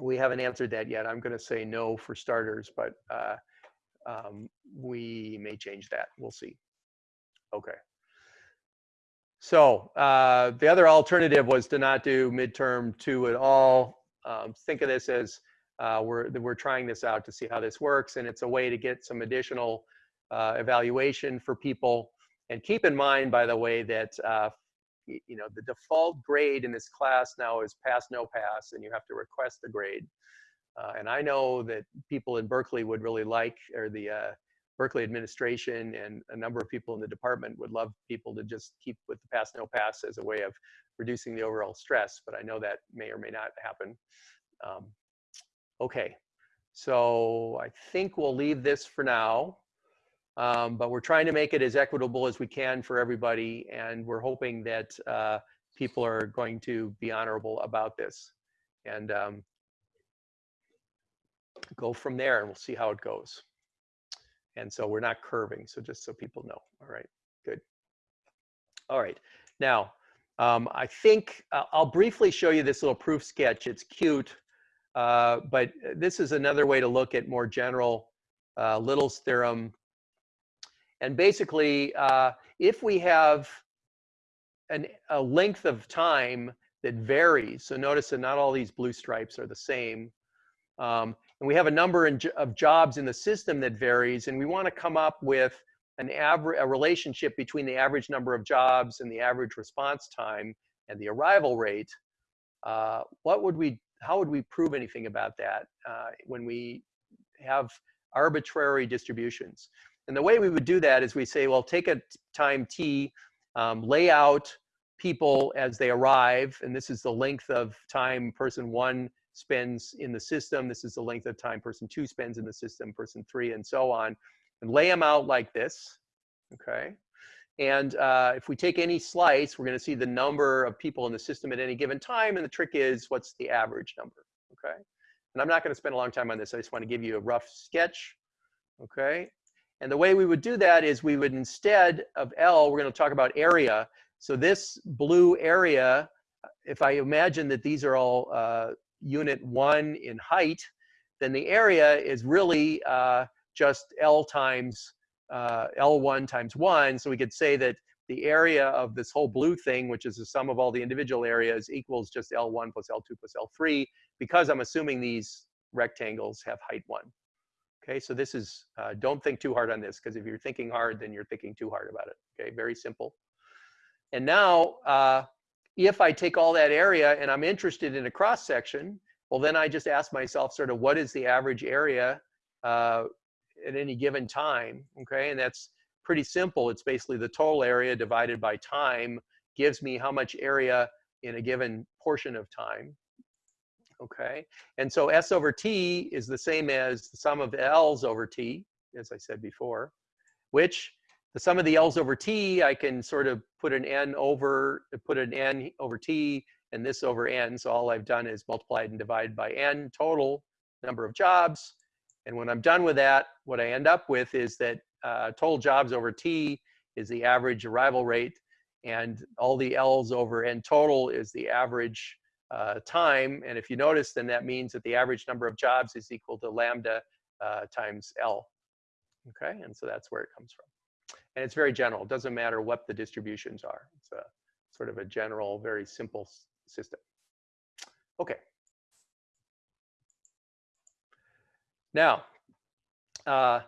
A: we haven't answered that yet. I'm gonna say no for starters, but uh, um, we may change that, we'll see. Okay. So uh, the other alternative was to not do midterm two at all. Um, think of this as uh, we're, we're trying this out to see how this works, and it's a way to get some additional uh, evaluation for people. And keep in mind, by the way, that uh, you know the default grade in this class now is pass, no pass, and you have to request the grade. Uh, and I know that people in Berkeley would really like, or the uh, Berkeley administration and a number of people in the department would love people to just keep with the pass no pass as a way of reducing the overall stress, but I know that may or may not happen. Um, okay, so I think we'll leave this for now, um, but we're trying to make it as equitable as we can for everybody, and we're hoping that uh, people are going to be honorable about this. And um, go from there, and we'll see how it goes. And so we're not curving. So just so people know. All right, good. All right. Now, um, I think uh, I'll briefly show you this little proof sketch. It's cute, uh, but this is another way to look at more general uh, Little's theorem. And basically, uh, if we have an, a length of time that varies, so notice that not all these blue stripes are the same, um, and we have a number in, of jobs in the system that varies, and we want to come up with an average a relationship between the average number of jobs and the average response time and the arrival rate. Uh, what would we? How would we prove anything about that uh, when we have arbitrary distributions? And the way we would do that is we say, well, take a time t, um, lay out people as they arrive, and this is the length of time person one spends in the system. This is the length of time person two spends in the system, person three, and so on. And lay them out like this, okay? And uh, if we take any slice, we're going to see the number of people in the system at any given time. And the trick is, what's the average number, okay? And I'm not going to spend a long time on this. I just want to give you a rough sketch, okay? And the way we would do that is we would instead of L, we're going to talk about area. So this blue area, if I imagine that these are all uh, unit one in height, then the area is really uh, just L times uh, L1 times one. So we could say that the area of this whole blue thing, which is the sum of all the individual areas, equals just L1 plus L2 plus L3, because I'm assuming these rectangles have height one. Okay, so this is, uh, don't think too hard on this, because if you're thinking hard, then you're thinking too hard about it. Okay, very simple. And now, uh, if I take all that area and I'm interested in a cross section, well, then I just ask myself sort of what is the average area uh, at any given time, okay? And that's pretty simple. It's basically the total area divided by time gives me how much area in a given portion of time, okay? And so S over T is the same as the sum of L's over T, as I said before, which the sum of the L's over T, I can sort of put an N over, put an N over T and this over N. So all I've done is multiplied and divided by N total number of jobs. And when I'm done with that, what I end up with is that uh, total jobs over T is the average arrival rate and all the L's over N total is the average uh, time. And if you notice, then that means that the average number of jobs is equal to lambda uh, times L. Okay, and so that's where it comes from. And it's very general. It doesn't matter what the distributions are. It's a sort of a general, very simple system. Okay. Now, uh,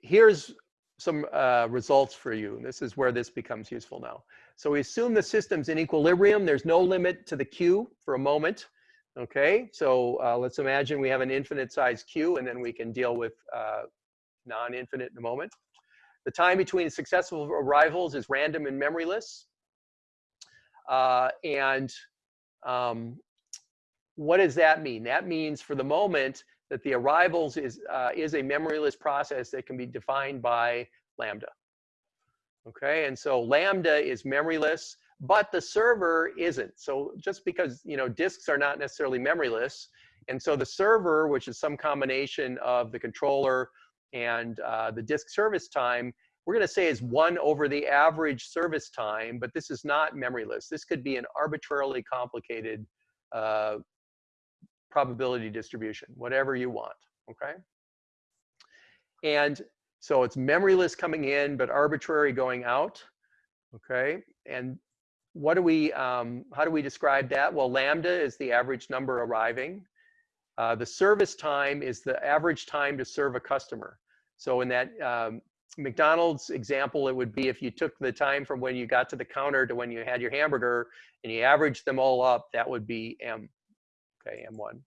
A: here's some uh, results for you. This is where this becomes useful now. So we assume the system's in equilibrium. There's no limit to the Q for a moment. Okay, so uh, let's imagine we have an infinite size Q and then we can deal with uh, non-infinite in a moment. The time between successive arrivals is random and memoryless. Uh, and um, what does that mean? That means for the moment that the arrivals is, uh, is a memoryless process that can be defined by lambda. Okay, and so lambda is memoryless, but the server isn't. So just because, you know, disks are not necessarily memoryless, and so the server, which is some combination of the controller and uh, the disk service time, we're going to say is one over the average service time, but this is not memoryless. This could be an arbitrarily complicated uh, probability distribution, whatever you want, okay? And so it's memoryless coming in, but arbitrary going out, okay? And what do we, um, how do we describe that? Well, lambda is the average number arriving. Uh, the service time is the average time to serve a customer. So in that um, McDonald's example, it would be if you took the time from when you got to the counter to when you had your hamburger and you averaged them all up, that would be M, okay, M1.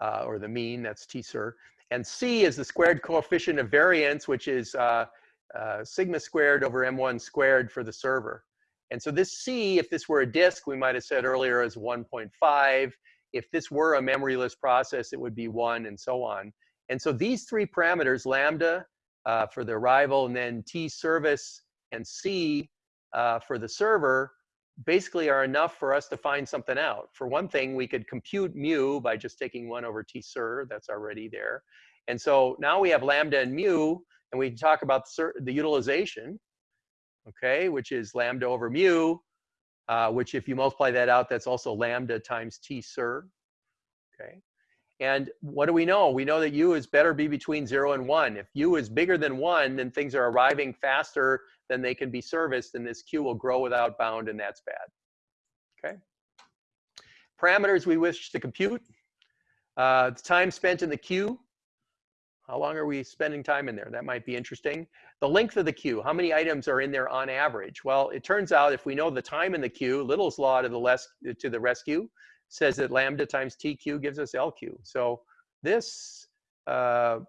A: Uh, or the mean, that's T-ser. And C is the squared coefficient of variance, which is uh, uh, sigma squared over M1 squared for the server. And so this C, if this were a disk, we might have said earlier is 1.5 if this were a memoryless process, it would be one and so on. And so these three parameters, lambda uh, for the arrival and then T service and C uh, for the server, basically are enough for us to find something out. For one thing, we could compute mu by just taking one over T ser, that's already there. And so now we have lambda and mu, and we talk about the utilization, okay, which is lambda over mu, uh, which if you multiply that out, that's also lambda times T ser, okay? And what do we know? We know that U is better be between zero and one. If U is bigger than one, then things are arriving faster than they can be serviced, and this queue will grow without bound, and that's bad, okay? Parameters we wish to compute. Uh, the time spent in the queue, how long are we spending time in there? That might be interesting. The length of the queue, how many items are in there on average? Well, it turns out if we know the time in the queue, Little's law to the, less, to the rescue says that lambda times TQ gives us LQ. So this uh,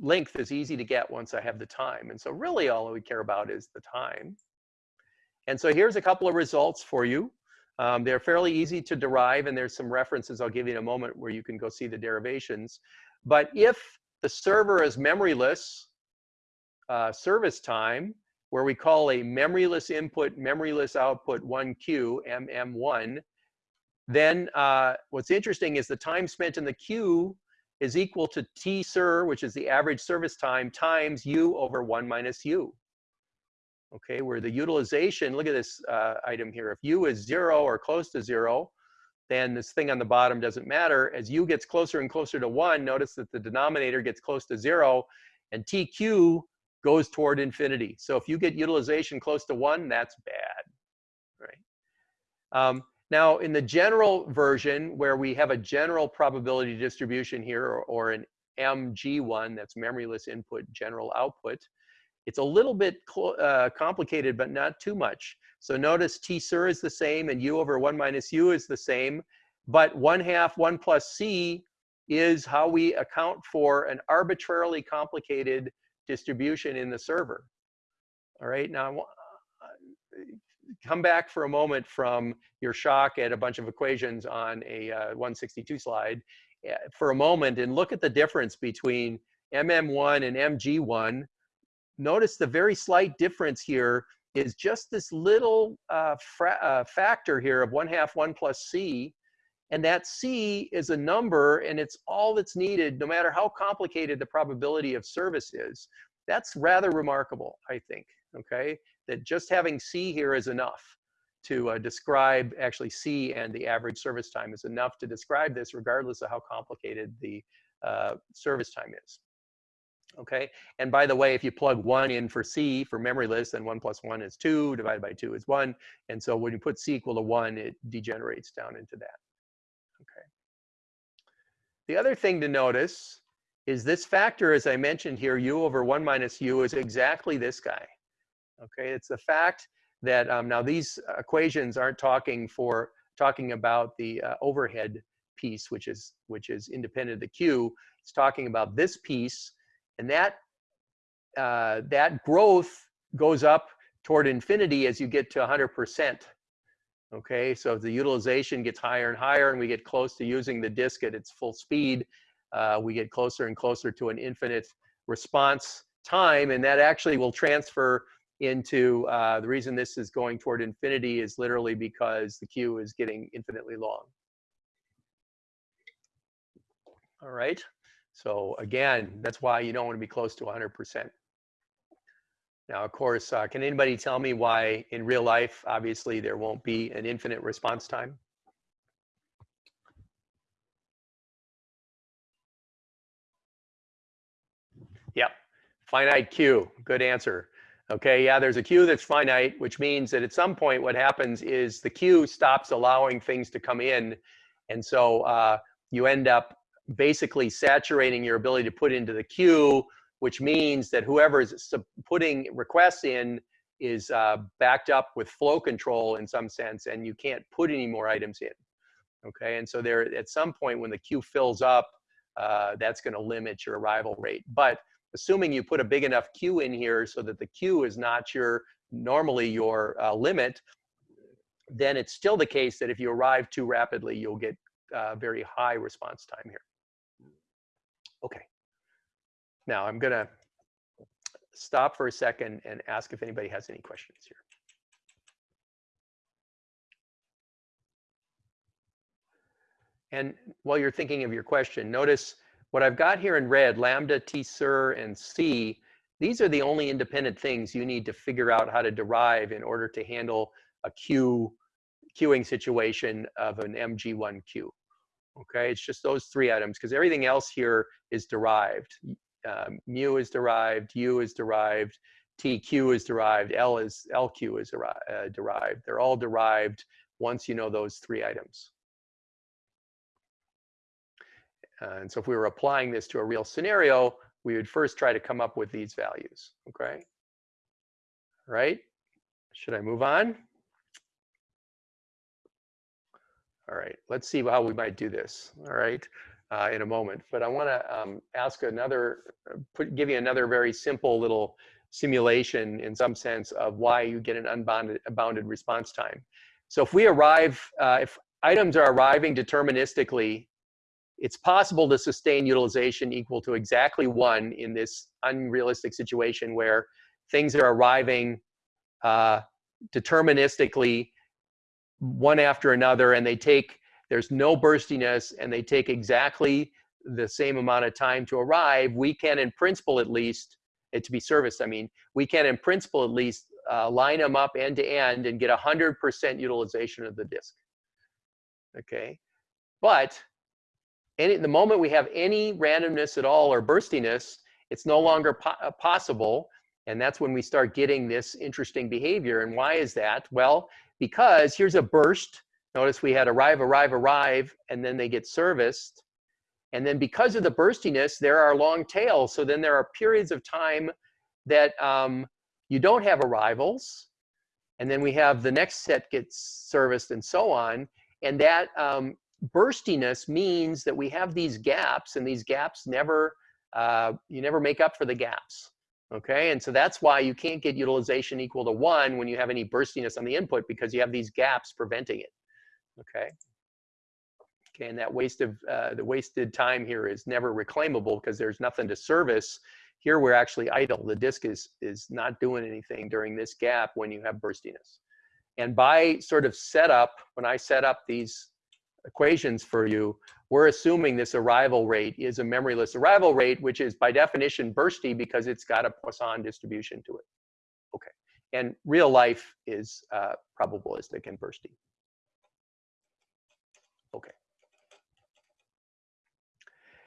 A: length is easy to get once I have the time. And so really all we care about is the time. And so here's a couple of results for you. Um, they're fairly easy to derive, and there's some references I'll give you in a moment where you can go see the derivations. But if the server is memoryless uh, service time, where we call a memoryless input, memoryless output 1Q, MM1, then uh, what's interesting is the time spent in the queue is equal to T ser, which is the average service time, times U over 1 minus U. Okay, where the utilization, look at this uh, item here. If U is 0 or close to 0, then this thing on the bottom doesn't matter. As u gets closer and closer to 1, notice that the denominator gets close to 0, and tq goes toward infinity. So if you get utilization close to 1, that's bad, right? Um, now, in the general version, where we have a general probability distribution here, or, or an MG1, that's memoryless input, general output, it's a little bit uh, complicated, but not too much. So notice T ser is the same and U over 1 minus U is the same, but 1 half 1 plus C is how we account for an arbitrarily complicated distribution in the server. All right, now come back for a moment from your shock at a bunch of equations on a uh, 162 slide eh, for a moment and look at the difference between MM1 and MG1. Notice the very slight difference here is just this little uh, uh, factor here of 1 half 1 plus c. And that c is a number, and it's all that's needed, no matter how complicated the probability of service is. That's rather remarkable, I think, okay? That just having c here is enough to uh, describe, actually c and the average service time is enough to describe this regardless of how complicated the uh, service time is okay? And by the way, if you plug one in for C for memoryless, then one plus one is two, divided by two is one. And so when you put C equal to one, it degenerates down into that, okay? The other thing to notice is this factor, as I mentioned here, U over one minus U is exactly this guy, okay? It's the fact that, um, now these equations aren't talking for, talking about the uh, overhead piece, which is, which is independent of the Q. It's talking about this piece, and that, uh, that growth goes up toward infinity as you get to 100%. Okay, so the utilization gets higher and higher and we get close to using the disk at its full speed. Uh, we get closer and closer to an infinite response time and that actually will transfer into, uh, the reason this is going toward infinity is literally because the queue is getting infinitely long. All right. So again, that's why you don't want to be close to 100%. Now, of course, uh, can anybody tell me why in real life, obviously, there won't be an infinite response time? Yep, finite queue, good answer. Okay, yeah, there's a queue that's finite, which means that at some point what happens is the queue stops allowing things to come in. And so uh, you end up basically saturating your ability to put into the queue, which means that whoever is putting requests in is uh, backed up with flow control in some sense, and you can't put any more items in. Okay, and so there at some point when the queue fills up, uh, that's going to limit your arrival rate. But assuming you put a big enough queue in here so that the queue is not your normally your uh, limit, then it's still the case that if you arrive too rapidly, you'll get uh, very high response time here. Okay. Now I'm going to stop for a second and ask if anybody has any questions here. And while you're thinking of your question, notice what I've got here in red, lambda, t ser, and c, these are the only independent things you need to figure out how to derive in order to handle a queue, queuing situation of an MG1 queue. Okay, it's just those three items because everything else here is derived. Uh, mu is derived, u is derived, tq is derived, l is lq is uh, derived. They're all derived once you know those three items. And so if we were applying this to a real scenario, we would first try to come up with these values, okay? Right? Should I move on? All right, let's see how we might do this, all right, uh, in a moment. But I wanna um, ask another, put, give you another very simple little simulation in some sense of why you get an unbounded bounded response time. So if we arrive, uh, if items are arriving deterministically it's possible to sustain utilization equal to exactly one in this unrealistic situation where things are arriving uh, deterministically one after another and they take, there's no burstiness and they take exactly the same amount of time to arrive, we can in principle at least, it to be serviced, I mean, we can in principle at least uh, line them up end to end and get 100% utilization of the disk. Okay, but any, the moment we have any randomness at all or burstiness, it's no longer po uh, possible. And that's when we start getting this interesting behavior. And why is that? Well, because here's a burst. Notice we had arrive, arrive, arrive, and then they get serviced. And then because of the burstiness, there are long tails. So then there are periods of time that um, you don't have arrivals. And then we have the next set gets serviced and so on. And that um, burstiness means that we have these gaps and these gaps never, uh, you never make up for the gaps. Okay, and so that's why you can't get utilization equal to one when you have any burstiness on the input because you have these gaps preventing it. Okay. Okay, and that waste of uh, the wasted time here is never reclaimable because there's nothing to service. Here we're actually idle. The disk is is not doing anything during this gap when you have burstiness. And by sort of setup, when I set up these equations for you, we're assuming this arrival rate is a memoryless arrival rate, which is by definition bursty because it's got a Poisson distribution to it. Okay, and real life is uh, probabilistic and bursty. Okay.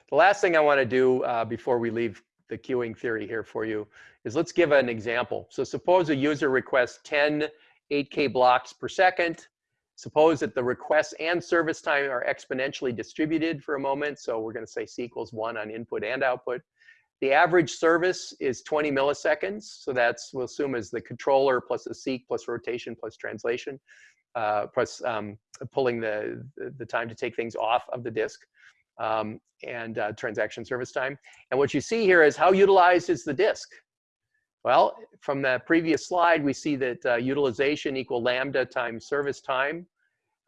A: The last thing I want to do uh, before we leave the queuing theory here for you is let's give an example. So suppose a user requests 10 8K blocks per second Suppose that the requests and service time are exponentially distributed for a moment. So we're going to say C equals 1 on input and output. The average service is 20 milliseconds. So that's, we'll assume is the controller plus the seek plus rotation plus translation, uh, plus um, pulling the, the time to take things off of the disk um, and uh, transaction service time. And what you see here is how utilized is the disk. Well, from the previous slide, we see that uh, utilization equal lambda times service time.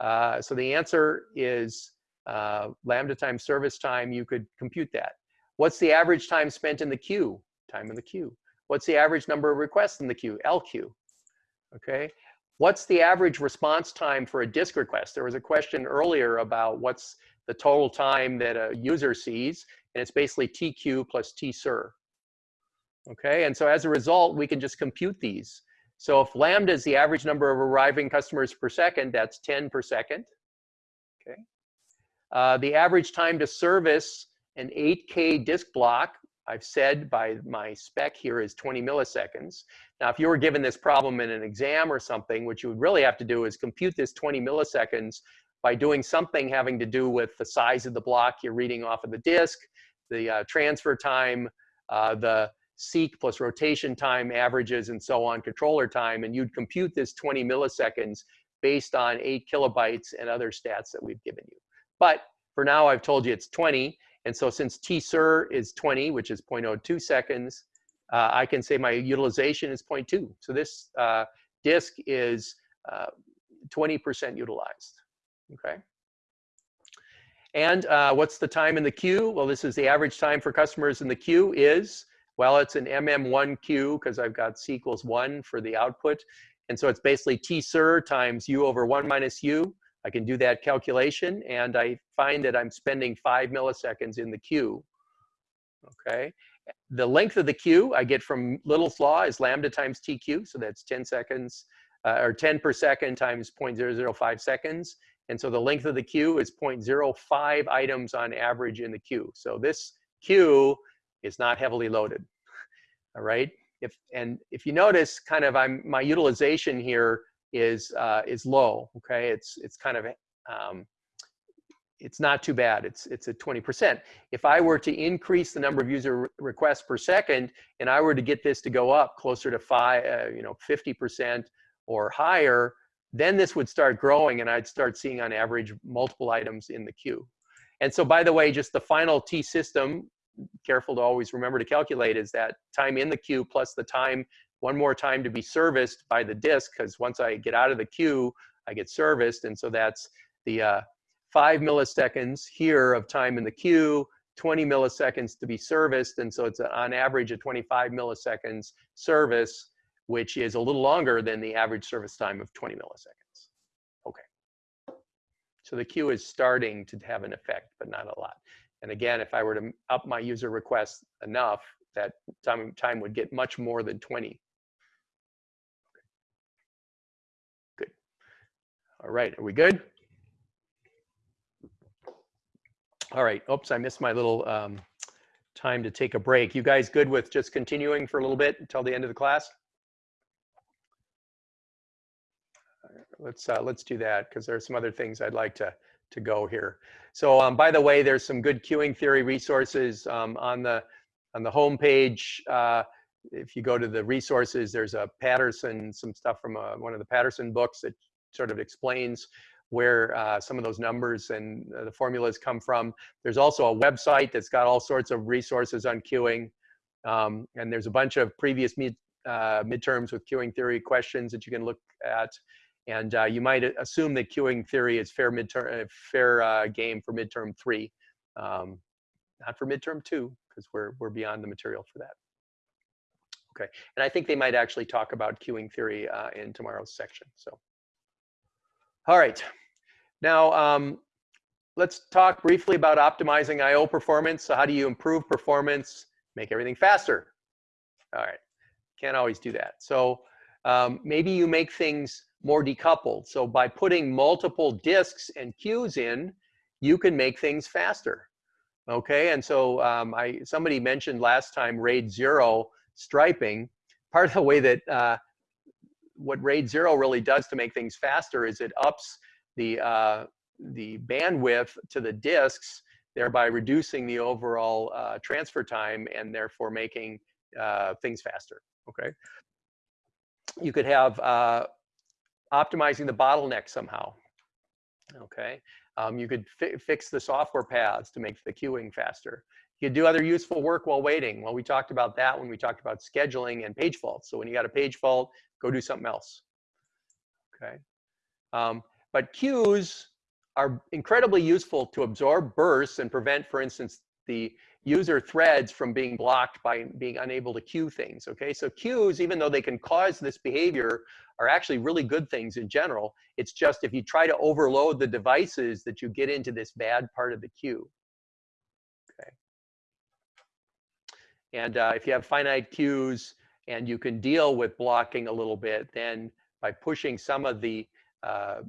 A: Uh, so the answer is uh, lambda times service time, you could compute that. What's the average time spent in the queue? Time in the queue. What's the average number of requests in the queue? LQ. Okay. What's the average response time for a disk request? There was a question earlier about what's the total time that a user sees, and it's basically TQ plus TSER. Okay, and so as a result, we can just compute these. So if lambda is the average number of arriving customers per second, that's 10 per second. Okay. Uh, the average time to service an 8K disk block, I've said by my spec here is 20 milliseconds. Now, if you were given this problem in an exam or something, what you would really have to do is compute this 20 milliseconds by doing something having to do with the size of the block you're reading off of the disk, the uh, transfer time, uh, the seek plus rotation time averages and so on, controller time, and you'd compute this 20 milliseconds based on eight kilobytes and other stats that we've given you. But for now, I've told you it's 20. And so since TSER is 20, which is 0.02 seconds, uh, I can say my utilization is 0.2. So this uh, disk is 20% uh, utilized, okay? And uh, what's the time in the queue? Well, this is the average time for customers in the queue is well, it's an MM1Q because I've got C equals 1 for the output. And so it's basically T times U over 1 minus U. I can do that calculation, and I find that I'm spending 5 milliseconds in the queue. okay? The length of the queue I get from Little's law is lambda times TQ, so that's 10 seconds, uh, or 10 per second times 0.005 seconds. And so the length of the queue is 0.05 items on average in the queue. So this queue is not heavily loaded, all right? If, and if you notice, kind of I'm, my utilization here is, uh, is low, okay? It's, it's kind of, um, it's not too bad. It's, it's at 20%. If I were to increase the number of user requests per second, and I were to get this to go up closer to five, uh, you know, 50% or higher, then this would start growing and I'd start seeing on average multiple items in the queue. And so by the way, just the final T system, careful to always remember to calculate is that time in the queue plus the time, one more time to be serviced by the disk, because once I get out of the queue, I get serviced. And so that's the uh, five milliseconds here of time in the queue, 20 milliseconds to be serviced. And so it's on average a 25 milliseconds service which is a little longer than the average service time of 20 milliseconds. Okay. So the queue is starting to have an effect, but not a lot. And again, if I were to up my user requests enough, that time, time would get much more than 20. Good. All right, are we good? All right, oops, I missed my little um, time to take a break. You guys good with just continuing for a little bit until the end of the class? let's uh, let's do that because there are some other things I'd like to to go here. So um, by the way, there's some good queuing theory resources um, on the on the homepage. Uh, if you go to the resources, there's a Patterson, some stuff from a, uh, one of the Patterson books that sort of explains where uh, some of those numbers and uh, the formulas come from. There's also a website that's got all sorts of resources on queuing. Um, and there's a bunch of previous mid, uh, midterms with queuing theory questions that you can look at. And uh, you might assume that queuing theory is fair midterm, uh, fair uh, game for midterm three, um, not for midterm two, because we're we're beyond the material for that. Okay, and I think they might actually talk about queuing theory uh, in tomorrow's section. So, all right, now um, let's talk briefly about optimizing I/O performance. So, how do you improve performance, make everything faster? All right, can't always do that. So um, maybe you make things more decoupled. So by putting multiple disks and queues in, you can make things faster. Okay, and so um, I somebody mentioned last time RAID zero striping. Part of the way that uh, what RAID zero really does to make things faster is it ups the uh, the bandwidth to the disks, thereby reducing the overall uh, transfer time and therefore making uh, things faster. Okay, you could have uh, optimizing the bottleneck somehow. Okay, um, you could fi fix the software paths to make the queuing faster. You could do other useful work while waiting. Well, we talked about that when we talked about scheduling and page faults. So when you got a page fault, go do something else. Okay, um, but queues are incredibly useful to absorb bursts and prevent, for instance, the user threads from being blocked by being unable to queue things, okay? So queues, even though they can cause this behavior, are actually really good things in general. It's just if you try to overload the devices that you get into this bad part of the queue, okay? And uh, if you have finite queues and you can deal with blocking a little bit, then by pushing some of the uh,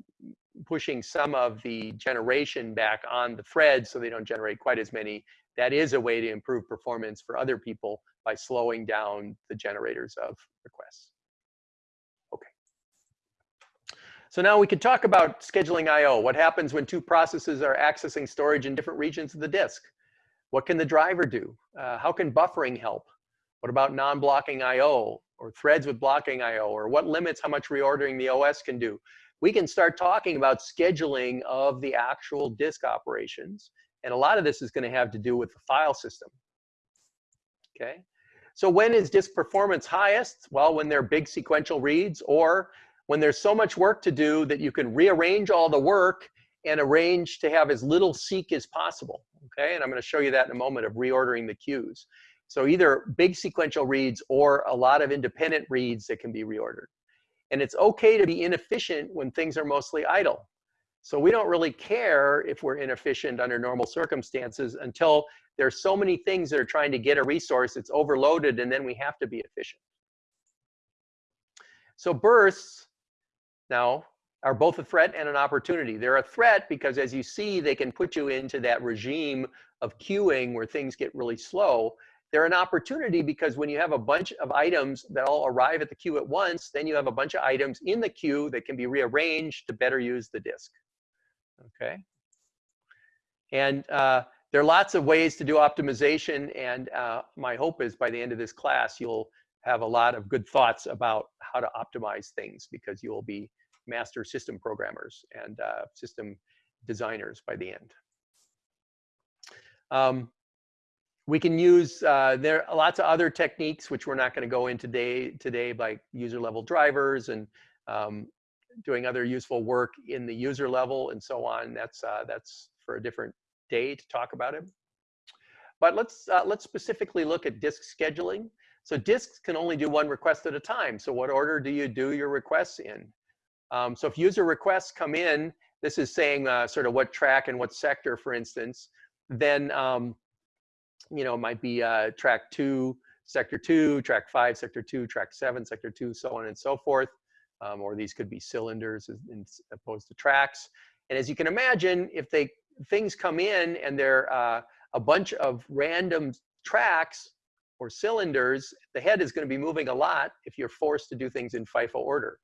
A: pushing some of the generation back on the threads so they don't generate quite as many that is a way to improve performance for other people by slowing down the generators of requests. Okay. So now we could talk about scheduling I.O. What happens when two processes are accessing storage in different regions of the disk? What can the driver do? Uh, how can buffering help? What about non-blocking I.O. or threads with blocking I.O. or what limits how much reordering the OS can do? We can start talking about scheduling of the actual disk operations and a lot of this is going to have to do with the file system. Okay. So when is disk performance highest? Well, when they're big sequential reads or when there's so much work to do that you can rearrange all the work and arrange to have as little seek as possible. Okay, and I'm going to show you that in a moment of reordering the queues. So either big sequential reads or a lot of independent reads that can be reordered. And it's okay to be inefficient when things are mostly idle. So we don't really care if we're inefficient under normal circumstances until there's so many things that are trying to get a resource, it's overloaded, and then we have to be efficient. So bursts now are both a threat and an opportunity. They're a threat because as you see, they can put you into that regime of queuing where things get really slow. They're an opportunity because when you have a bunch of items that all arrive at the queue at once, then you have a bunch of items in the queue that can be rearranged to better use the disk. Okay. And uh, there are lots of ways to do optimization. And uh, my hope is by the end of this class, you'll have a lot of good thoughts about how to optimize things because you will be master system programmers and uh, system designers by the end. Um, we can use, uh, there are lots of other techniques which we're not going to go into today, today like user level drivers and um, doing other useful work in the user level and so on. That's, uh, that's for a different day to talk about it. But let's, uh, let's specifically look at disk scheduling. So disks can only do one request at a time. So what order do you do your requests in? Um, so if user requests come in, this is saying uh, sort of what track and what sector, for instance, then, um, you know, it might be uh, track two, sector two, track five, sector two, track seven, sector two, so on and so forth. Um, or these could be cylinders as, opposed to tracks. And as you can imagine, if they things come in and they're uh, a bunch of random tracks, or cylinders, the head is going to be moving a lot if you're forced to do things in FIFO order.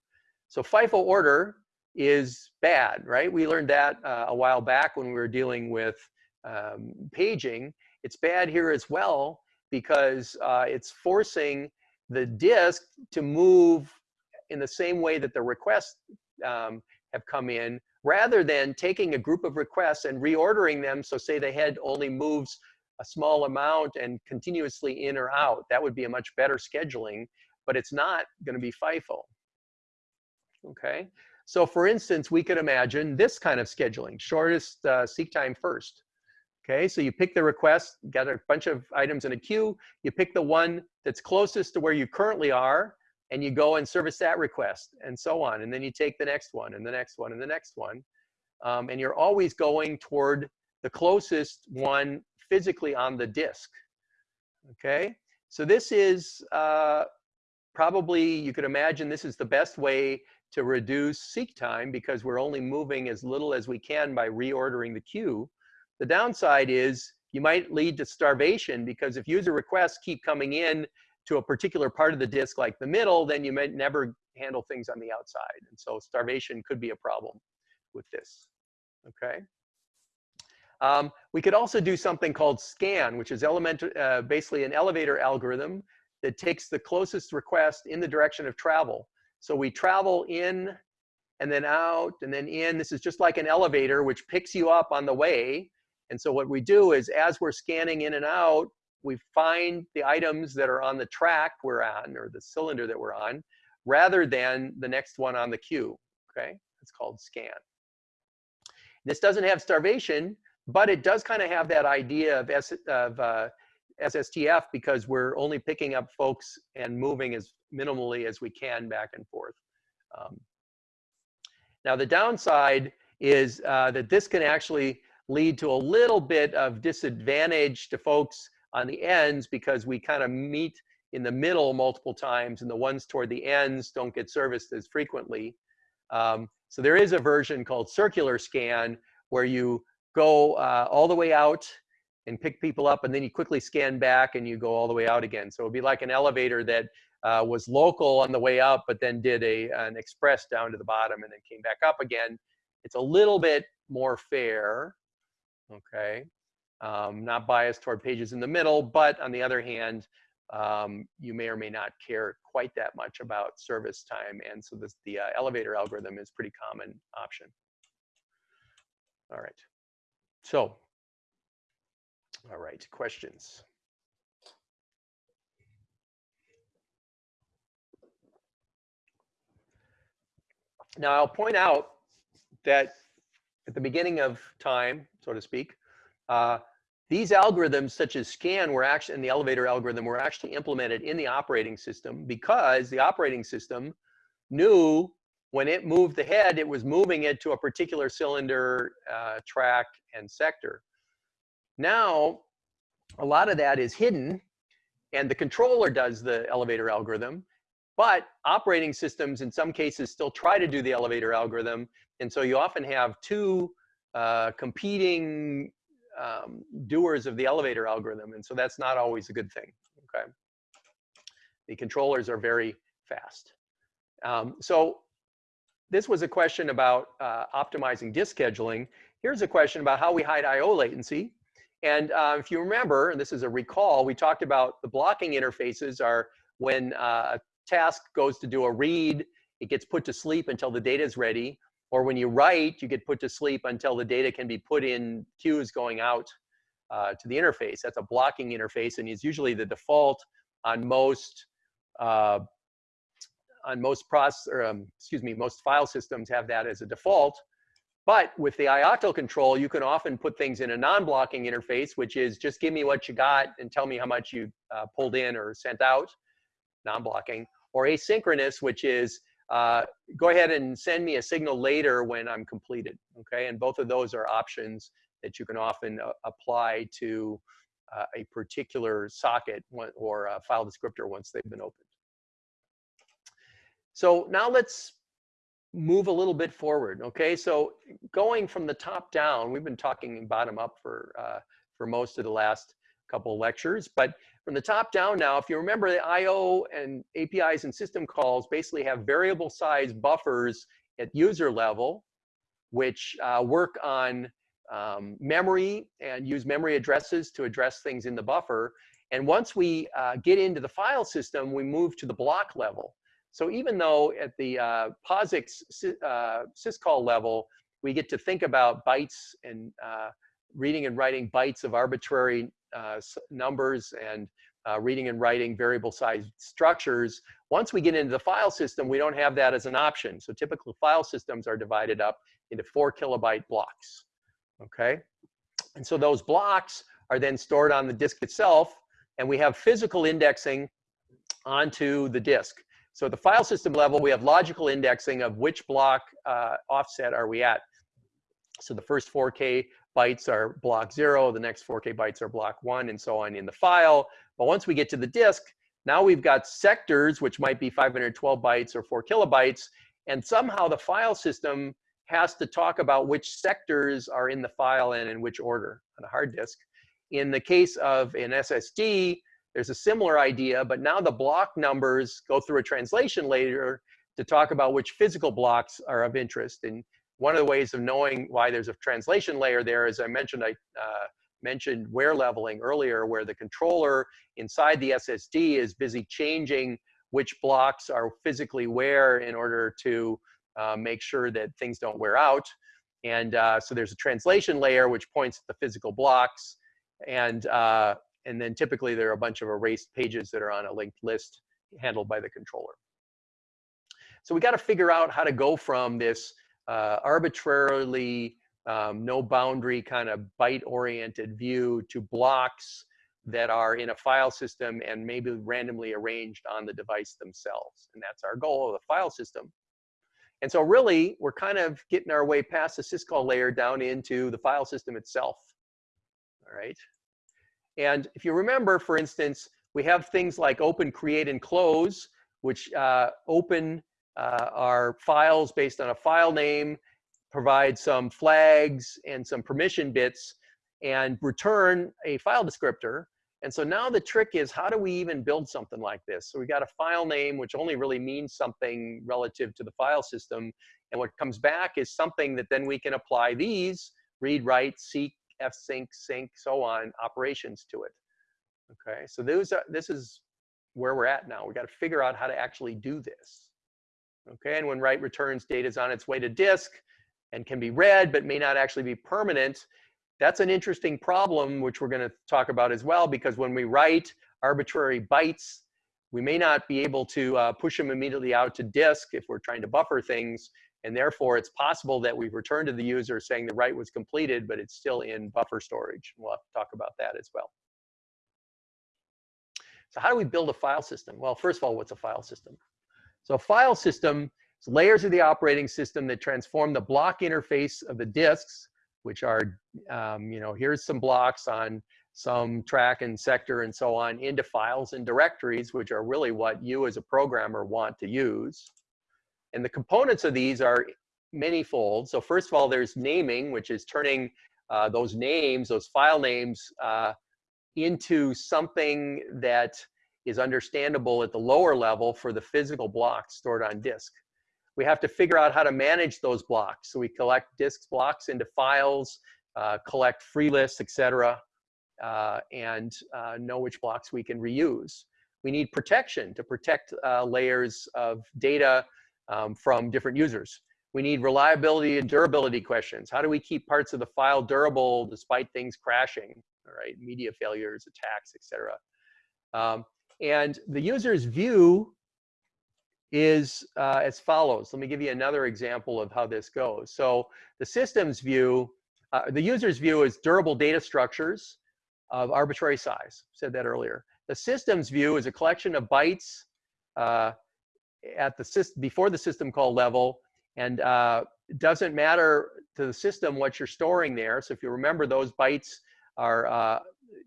A: So FIFO order is bad, right? We learned that uh, a while back when we were dealing with um, paging. It's bad here as well because uh, it's forcing the disk to move in the same way that the requests um, have come in rather than taking a group of requests and reordering them so say the head only moves a small amount and continuously in or out. That would be a much better scheduling, but it's not going to be FIFO. Okay, so for instance, we could imagine this kind of scheduling, shortest uh, seek time first. Okay, so you pick the request, got a bunch of items in a queue, you pick the one that's closest to where you currently are, and you go and service that request, and so on. And then you take the next one, and the next one, and the next one. Um, and you're always going toward the closest one physically on the disk. Okay, so this is uh, probably, you could imagine this is the best way to reduce seek time because we're only moving as little as we can by reordering the queue. The downside is you might lead to starvation because if user requests keep coming in to a particular part of the disk like the middle, then you might never handle things on the outside. And so starvation could be a problem with this, okay? Um, we could also do something called scan, which is element, uh, basically an elevator algorithm that takes the closest request in the direction of travel. So we travel in and then out and then in. This is just like an elevator, which picks you up on the way. And so what we do is as we're scanning in and out, we find the items that are on the track we're on or the cylinder that we're on rather than the next one on the queue, okay? It's called scan. This doesn't have starvation, but it does kind of have that idea of, S, of uh, SSTF because we're only picking up folks and moving as minimally as we can back and forth. Um, now the downside is uh, that this can actually lead to a little bit of disadvantage to folks on the ends because we kind of meet in the middle multiple times and the ones toward the ends don't get serviced as frequently. Um, so there is a version called circular scan where you go uh, all the way out and pick people up and then you quickly scan back and you go all the way out again. So it'd be like an elevator that uh, was local on the way up, but then did a, an express down to the bottom and then came back up again. It's a little bit more fair, okay? Um, not biased toward pages in the middle, but on the other hand, um, you may or may not care quite that much about service time. And so this, the uh, elevator algorithm is pretty common option. All right. So, all right, questions? Now I'll point out that at the beginning of time, so to speak, uh, these algorithms such as scan were actually, and the elevator algorithm were actually implemented in the operating system because the operating system knew when it moved the head, it was moving it to a particular cylinder, uh, track, and sector. Now, a lot of that is hidden, and the controller does the elevator algorithm, but operating systems in some cases still try to do the elevator algorithm, and so you often have two uh, competing um, doers of the elevator algorithm, and so that's not always a good thing, okay? The controllers are very fast. Um, so this was a question about uh, optimizing disk scheduling. Here's a question about how we hide I.O. latency. And uh, if you remember, and this is a recall, we talked about the blocking interfaces are when uh, a task goes to do a read, it gets put to sleep until the data is ready. Or when you write, you get put to sleep until the data can be put in queues going out uh, to the interface. That's a blocking interface, and it's usually the default on most uh, on most process, or um, excuse me, most file systems have that as a default. But with the ioctl control, you can often put things in a non-blocking interface, which is just give me what you got and tell me how much you uh, pulled in or sent out, non-blocking, or asynchronous, which is uh, go ahead and send me a signal later when I'm completed, okay? And both of those are options that you can often uh, apply to uh, a particular socket or a file descriptor once they've been opened. So now let's move a little bit forward. Okay, so going from the top down, we've been talking bottom up for uh, for most of the last couple lectures, but from the top down now, if you remember the I/O and APIs and system calls basically have variable size buffers at user level, which uh, work on um, memory and use memory addresses to address things in the buffer. And once we uh, get into the file system, we move to the block level. So even though at the uh, POSIX uh, syscall level, we get to think about bytes and uh, reading and writing bytes of arbitrary numbers and uh, reading and writing variable size structures. Once we get into the file system, we don't have that as an option. So typical file systems are divided up into four kilobyte blocks, okay? And so those blocks are then stored on the disk itself, and we have physical indexing onto the disk. So at the file system level, we have logical indexing of which block uh, offset are we at. So the first 4K bytes are block zero, the next 4K bytes are block one, and so on in the file. But once we get to the disk, now we've got sectors, which might be 512 bytes or four kilobytes, and somehow the file system has to talk about which sectors are in the file and in which order on a hard disk. In the case of an SSD, there's a similar idea, but now the block numbers go through a translation layer to talk about which physical blocks are of interest. And one of the ways of knowing why there's a translation layer there, as I mentioned, I uh, mentioned wear leveling earlier, where the controller inside the SSD is busy changing which blocks are physically where in order to uh, make sure that things don't wear out. And uh, so there's a translation layer which points at the physical blocks. And uh, and then typically there are a bunch of erased pages that are on a linked list handled by the controller. So we got to figure out how to go from this uh, arbitrarily um, no boundary kind of byte oriented view to blocks that are in a file system and maybe randomly arranged on the device themselves. And that's our goal of the file system. And so really, we're kind of getting our way past the syscall layer down into the file system itself. All right. And if you remember, for instance, we have things like open, create, and close, which uh, open uh, are files based on a file name, provide some flags and some permission bits, and return a file descriptor. And so now the trick is how do we even build something like this? So we got a file name, which only really means something relative to the file system. And what comes back is something that then we can apply these, read, write, seek, fsync, sync, so on, operations to it. Okay, so those are, this is where we're at now. We've got to figure out how to actually do this. Okay, and when write returns data is on its way to disk and can be read but may not actually be permanent, that's an interesting problem which we're going to talk about as well because when we write arbitrary bytes, we may not be able to uh, push them immediately out to disk if we're trying to buffer things and therefore, it's possible that we return to the user saying the write was completed, but it's still in buffer storage. We'll have to talk about that as well. So how do we build a file system? Well, first of all, what's a file system? So file system So layers of the operating system that transform the block interface of the disks, which are, um, you know, here's some blocks on some track and sector and so on into files and directories, which are really what you as a programmer want to use. And the components of these are manyfold. So first of all, there's naming, which is turning uh, those names, those file names, uh, into something that is understandable at the lower level for the physical blocks stored on disk. We have to figure out how to manage those blocks. So we collect disk blocks into files, uh, collect free lists, etc., uh, and uh, know which blocks we can reuse. We need protection to protect uh, layers of data um, from different users. We need reliability and durability questions. How do we keep parts of the file durable despite things crashing, all right, media failures, attacks, etc. Um, and the user's view is uh, as follows. Let me give you another example of how this goes. So the system's view, uh, the user's view is durable data structures of arbitrary size. Said that earlier. The system's view is a collection of bytes uh, at the system before the system call level, and uh, it doesn't matter to the system what you're storing there. So if you remember, those bytes are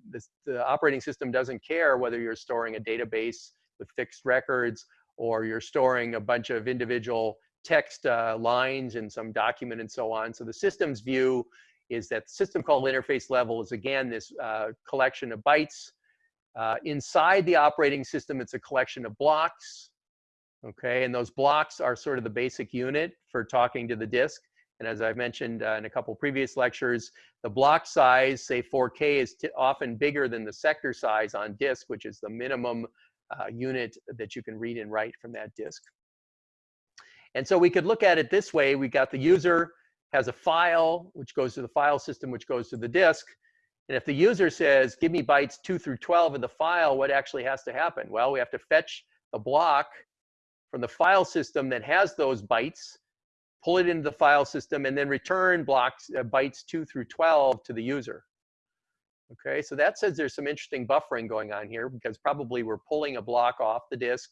A: the, the operating system doesn't care whether you're storing a database with fixed records or you're storing a bunch of individual text uh, lines in some document and so on. So the system's view is that system call interface level is again this uh, collection of bytes. Uh, inside the operating system, it's a collection of blocks. Okay, and those blocks are sort of the basic unit for talking to the disk. And as I've mentioned uh, in a couple previous lectures, the block size, say 4K, is often bigger than the sector size on disk, which is the minimum uh, unit that you can read and write from that disk. And so we could look at it this way. We got the user has a file, which goes to the file system, which goes to the disk. And if the user says, give me bytes 2 through 12 of the file, what actually has to happen? Well, we have to fetch the block from the file system that has those bytes, pull it into the file system, and then return blocks uh, bytes 2 through 12 to the user. Okay, so that says there's some interesting buffering going on here because probably we're pulling a block off the disk,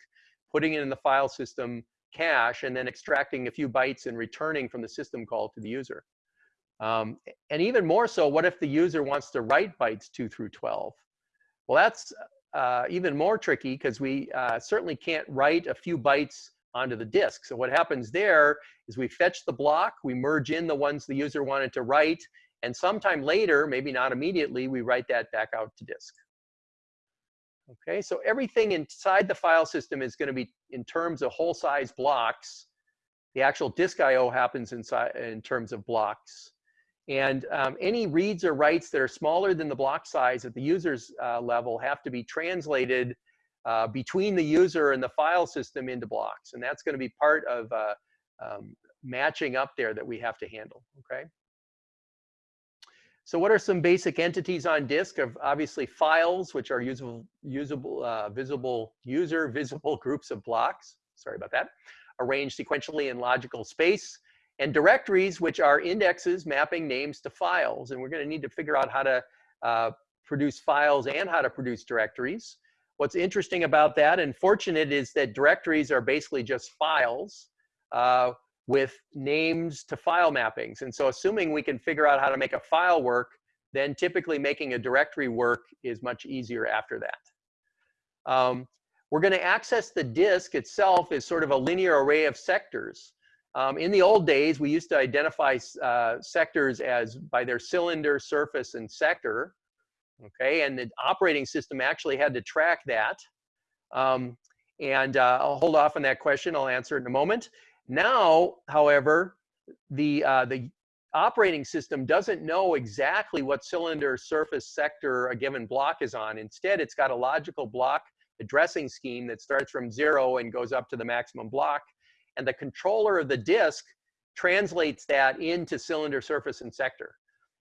A: putting it in the file system cache, and then extracting a few bytes and returning from the system call to the user. Um, and even more so, what if the user wants to write bytes 2 through 12? Well, that's uh, even more tricky because we uh, certainly can't write a few bytes onto the disk. So what happens there is we fetch the block, we merge in the ones the user wanted to write, and sometime later, maybe not immediately, we write that back out to disk. Okay, so everything inside the file system is going to be in terms of whole size blocks. The actual disk I/O happens inside in terms of blocks. And um, any reads or writes that are smaller than the block size at the user's uh, level have to be translated uh, between the user and the file system into blocks. And that's going to be part of uh, um, matching up there that we have to handle, okay? So what are some basic entities on disk of obviously files, which are usable, usable uh, visible user [LAUGHS] visible groups of blocks. Sorry about that. Arranged sequentially in logical space. And directories, which are indexes mapping names to files. And we're going to need to figure out how to uh, produce files and how to produce directories. What's interesting about that and fortunate is that directories are basically just files. Uh, with names to file mappings. And so assuming we can figure out how to make a file work, then typically making a directory work is much easier after that. Um, we're going to access the disk itself as sort of a linear array of sectors. Um, in the old days, we used to identify uh, sectors as by their cylinder, surface, and sector. Okay, and the operating system actually had to track that. Um, and uh, I'll hold off on that question. I'll answer it in a moment. Now, however, the, uh, the operating system doesn't know exactly what cylinder surface sector a given block is on. Instead, it's got a logical block addressing scheme that starts from zero and goes up to the maximum block. And the controller of the disk translates that into cylinder surface and sector.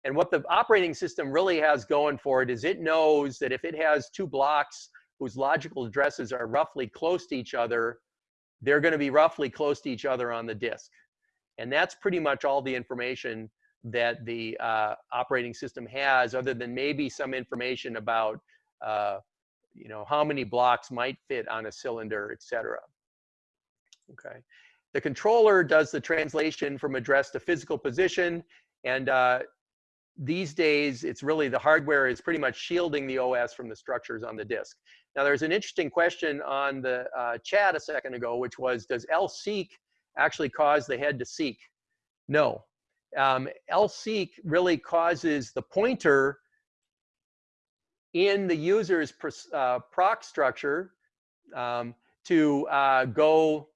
A: And what the operating system really has going for it is it knows that if it has two blocks whose logical addresses are roughly close to each other, they're going to be roughly close to each other on the disk. And that's pretty much all the information that the uh, operating system has, other than maybe some information about, uh, you know, how many blocks might fit on a cylinder, et cetera. Okay. the controller does the translation from address to physical position. And uh, these days, it's really the hardware is pretty much shielding the OS from the structures on the disk. Now, there's an interesting question on the uh, chat a second ago, which was, does lseek actually cause the head to seek? No. Um, lseek really causes the pointer in the user's uh, proc structure um, to uh, go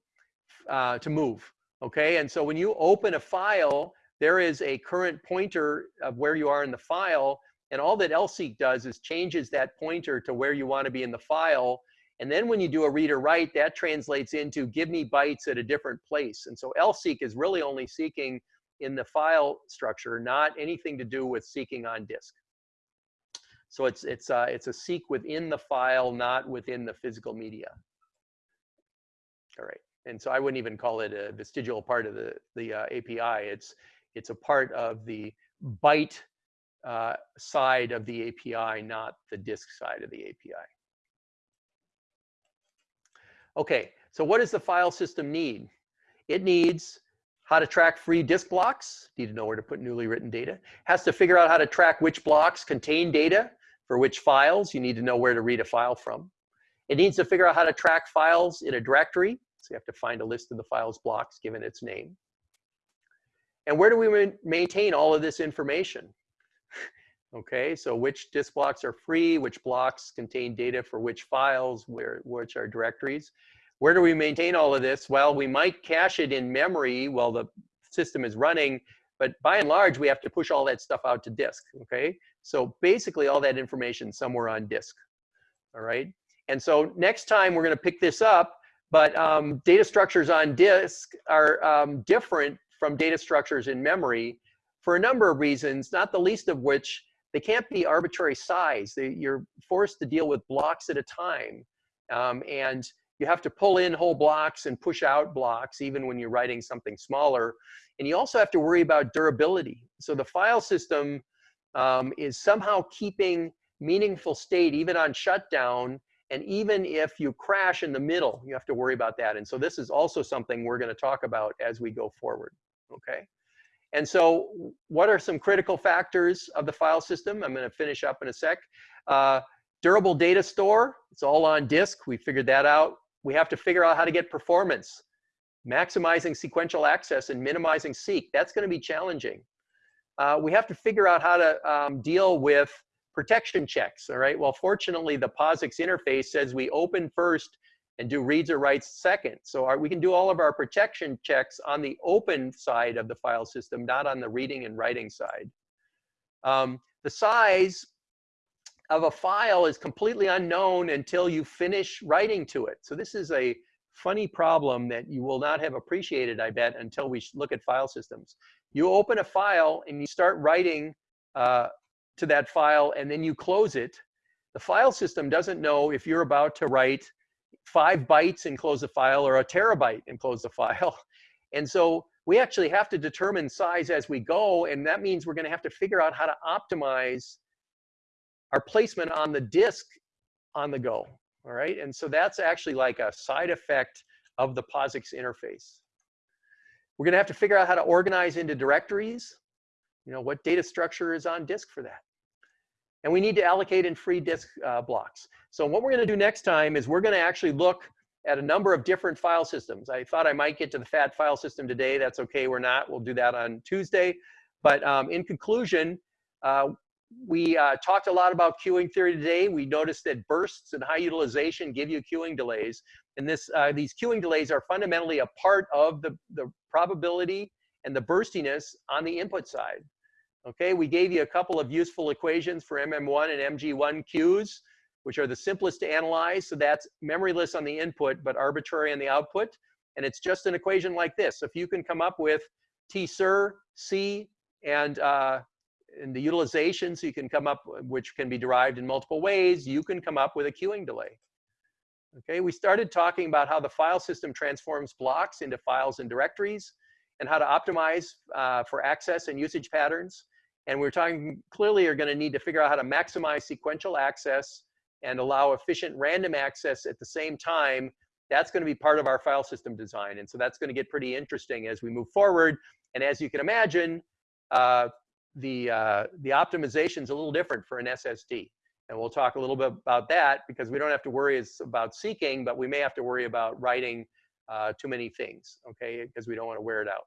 A: uh, to move. Okay, and so when you open a file, there is a current pointer of where you are in the file, and all that lseek does is changes that pointer to where you want to be in the file. And then when you do a read or write, that translates into give me bytes at a different place. And so lseek is really only seeking in the file structure, not anything to do with seeking on disk. So it's, it's, uh, it's a seek within the file, not within the physical media. All right. And so I wouldn't even call it a vestigial part of the, the uh, API. It's, it's a part of the byte uh, side of the API, not the disk side of the API. Okay, so what does the file system need? It needs how to track free disk blocks, need to know where to put newly written data, has to figure out how to track which blocks contain data, for which files, you need to know where to read a file from. It needs to figure out how to track files in a directory. So you have to find a list of the files blocks given its name. And where do we maintain all of this information? [LAUGHS] okay, so which disk blocks are free, which blocks contain data for which files, where, which are directories. Where do we maintain all of this? Well, we might cache it in memory while the system is running, but by and large, we have to push all that stuff out to disk, okay? So basically all that information somewhere on disk, all right? And so next time we're gonna pick this up, but um, data structures on disk are um, different from data structures in memory for a number of reasons, not the least of which they can't be arbitrary size. They, you're forced to deal with blocks at a time. Um, and you have to pull in whole blocks and push out blocks even when you're writing something smaller. And you also have to worry about durability. So the file system um, is somehow keeping meaningful state even on shutdown. And even if you crash in the middle, you have to worry about that. And so this is also something we're going to talk about as we go forward. Okay. And so what are some critical factors of the file system? I'm going to finish up in a sec. Uh, durable data store, it's all on disk. We figured that out. We have to figure out how to get performance. Maximizing sequential access and minimizing seek, that's going to be challenging uh, we have to figure out how to um, deal with protection checks, all right? Well, fortunately, the POSIX interface says we open first and do reads or writes second. So our, we can do all of our protection checks on the open side of the file system, not on the reading and writing side. Um, the size of a file is completely unknown until you finish writing to it. So this is a funny problem that you will not have appreciated, I bet, until we look at file systems. You open a file and you start writing uh, to that file and then you close it. The file system doesn't know if you're about to write five bytes and close the file or a terabyte and close the file. [LAUGHS] And so we actually have to determine size as we go. And that means we're going to have to figure out how to optimize our placement on the disk on the go. All right. And so that's actually like a side effect of the POSIX interface. We're going to have to figure out how to organize into directories. You know, what data structure is on disk for that. And we need to allocate in free disk uh, blocks. So what we're going to do next time is we're going to actually look at a number of different file systems. I thought I might get to the FAT file system today. That's okay. We're not. We'll do that on Tuesday. But um, in conclusion, uh, we uh, talked a lot about queuing theory today. We noticed that bursts and high utilization give you queuing delays. And this, uh, these queuing delays are fundamentally a part of the, the probability and the burstiness on the input side. Okay, we gave you a couple of useful equations for MM1 and MG1 queues, which are the simplest to analyze. So that's memoryless on the input, but arbitrary on the output. And it's just an equation like this. If you can come up with T ser, C, and uh, and the utilization, so you can come up, which can be derived in multiple ways, you can come up with a queuing delay. Okay, we started talking about how the file system transforms blocks into files and directories and how to optimize uh, for access and usage patterns. And we're talking clearly are gonna need to figure out how to maximize sequential access and allow efficient random access at the same time That's going to be part of our file system design. And so that's going to get pretty interesting as we move forward. And as you can imagine, uh, the, uh, the optimization is a little different for an SSD. And we'll talk a little bit about that because we don't have to worry about seeking, but we may have to worry about writing uh, too many things, okay, because we don't want to wear it out.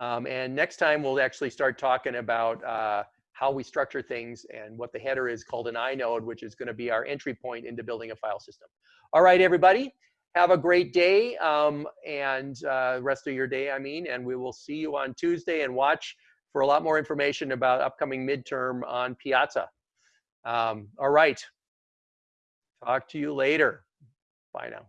A: Um, and next time we'll actually start talking about uh, how we structure things and what the header is called an inode, which is going to be our entry point into building a file system. All right, everybody, have a great day um, and uh, rest of your day, I mean, and we will see you on Tuesday and watch for a lot more information about upcoming midterm on Piazza. Um, all right. Talk to you later. Bye now.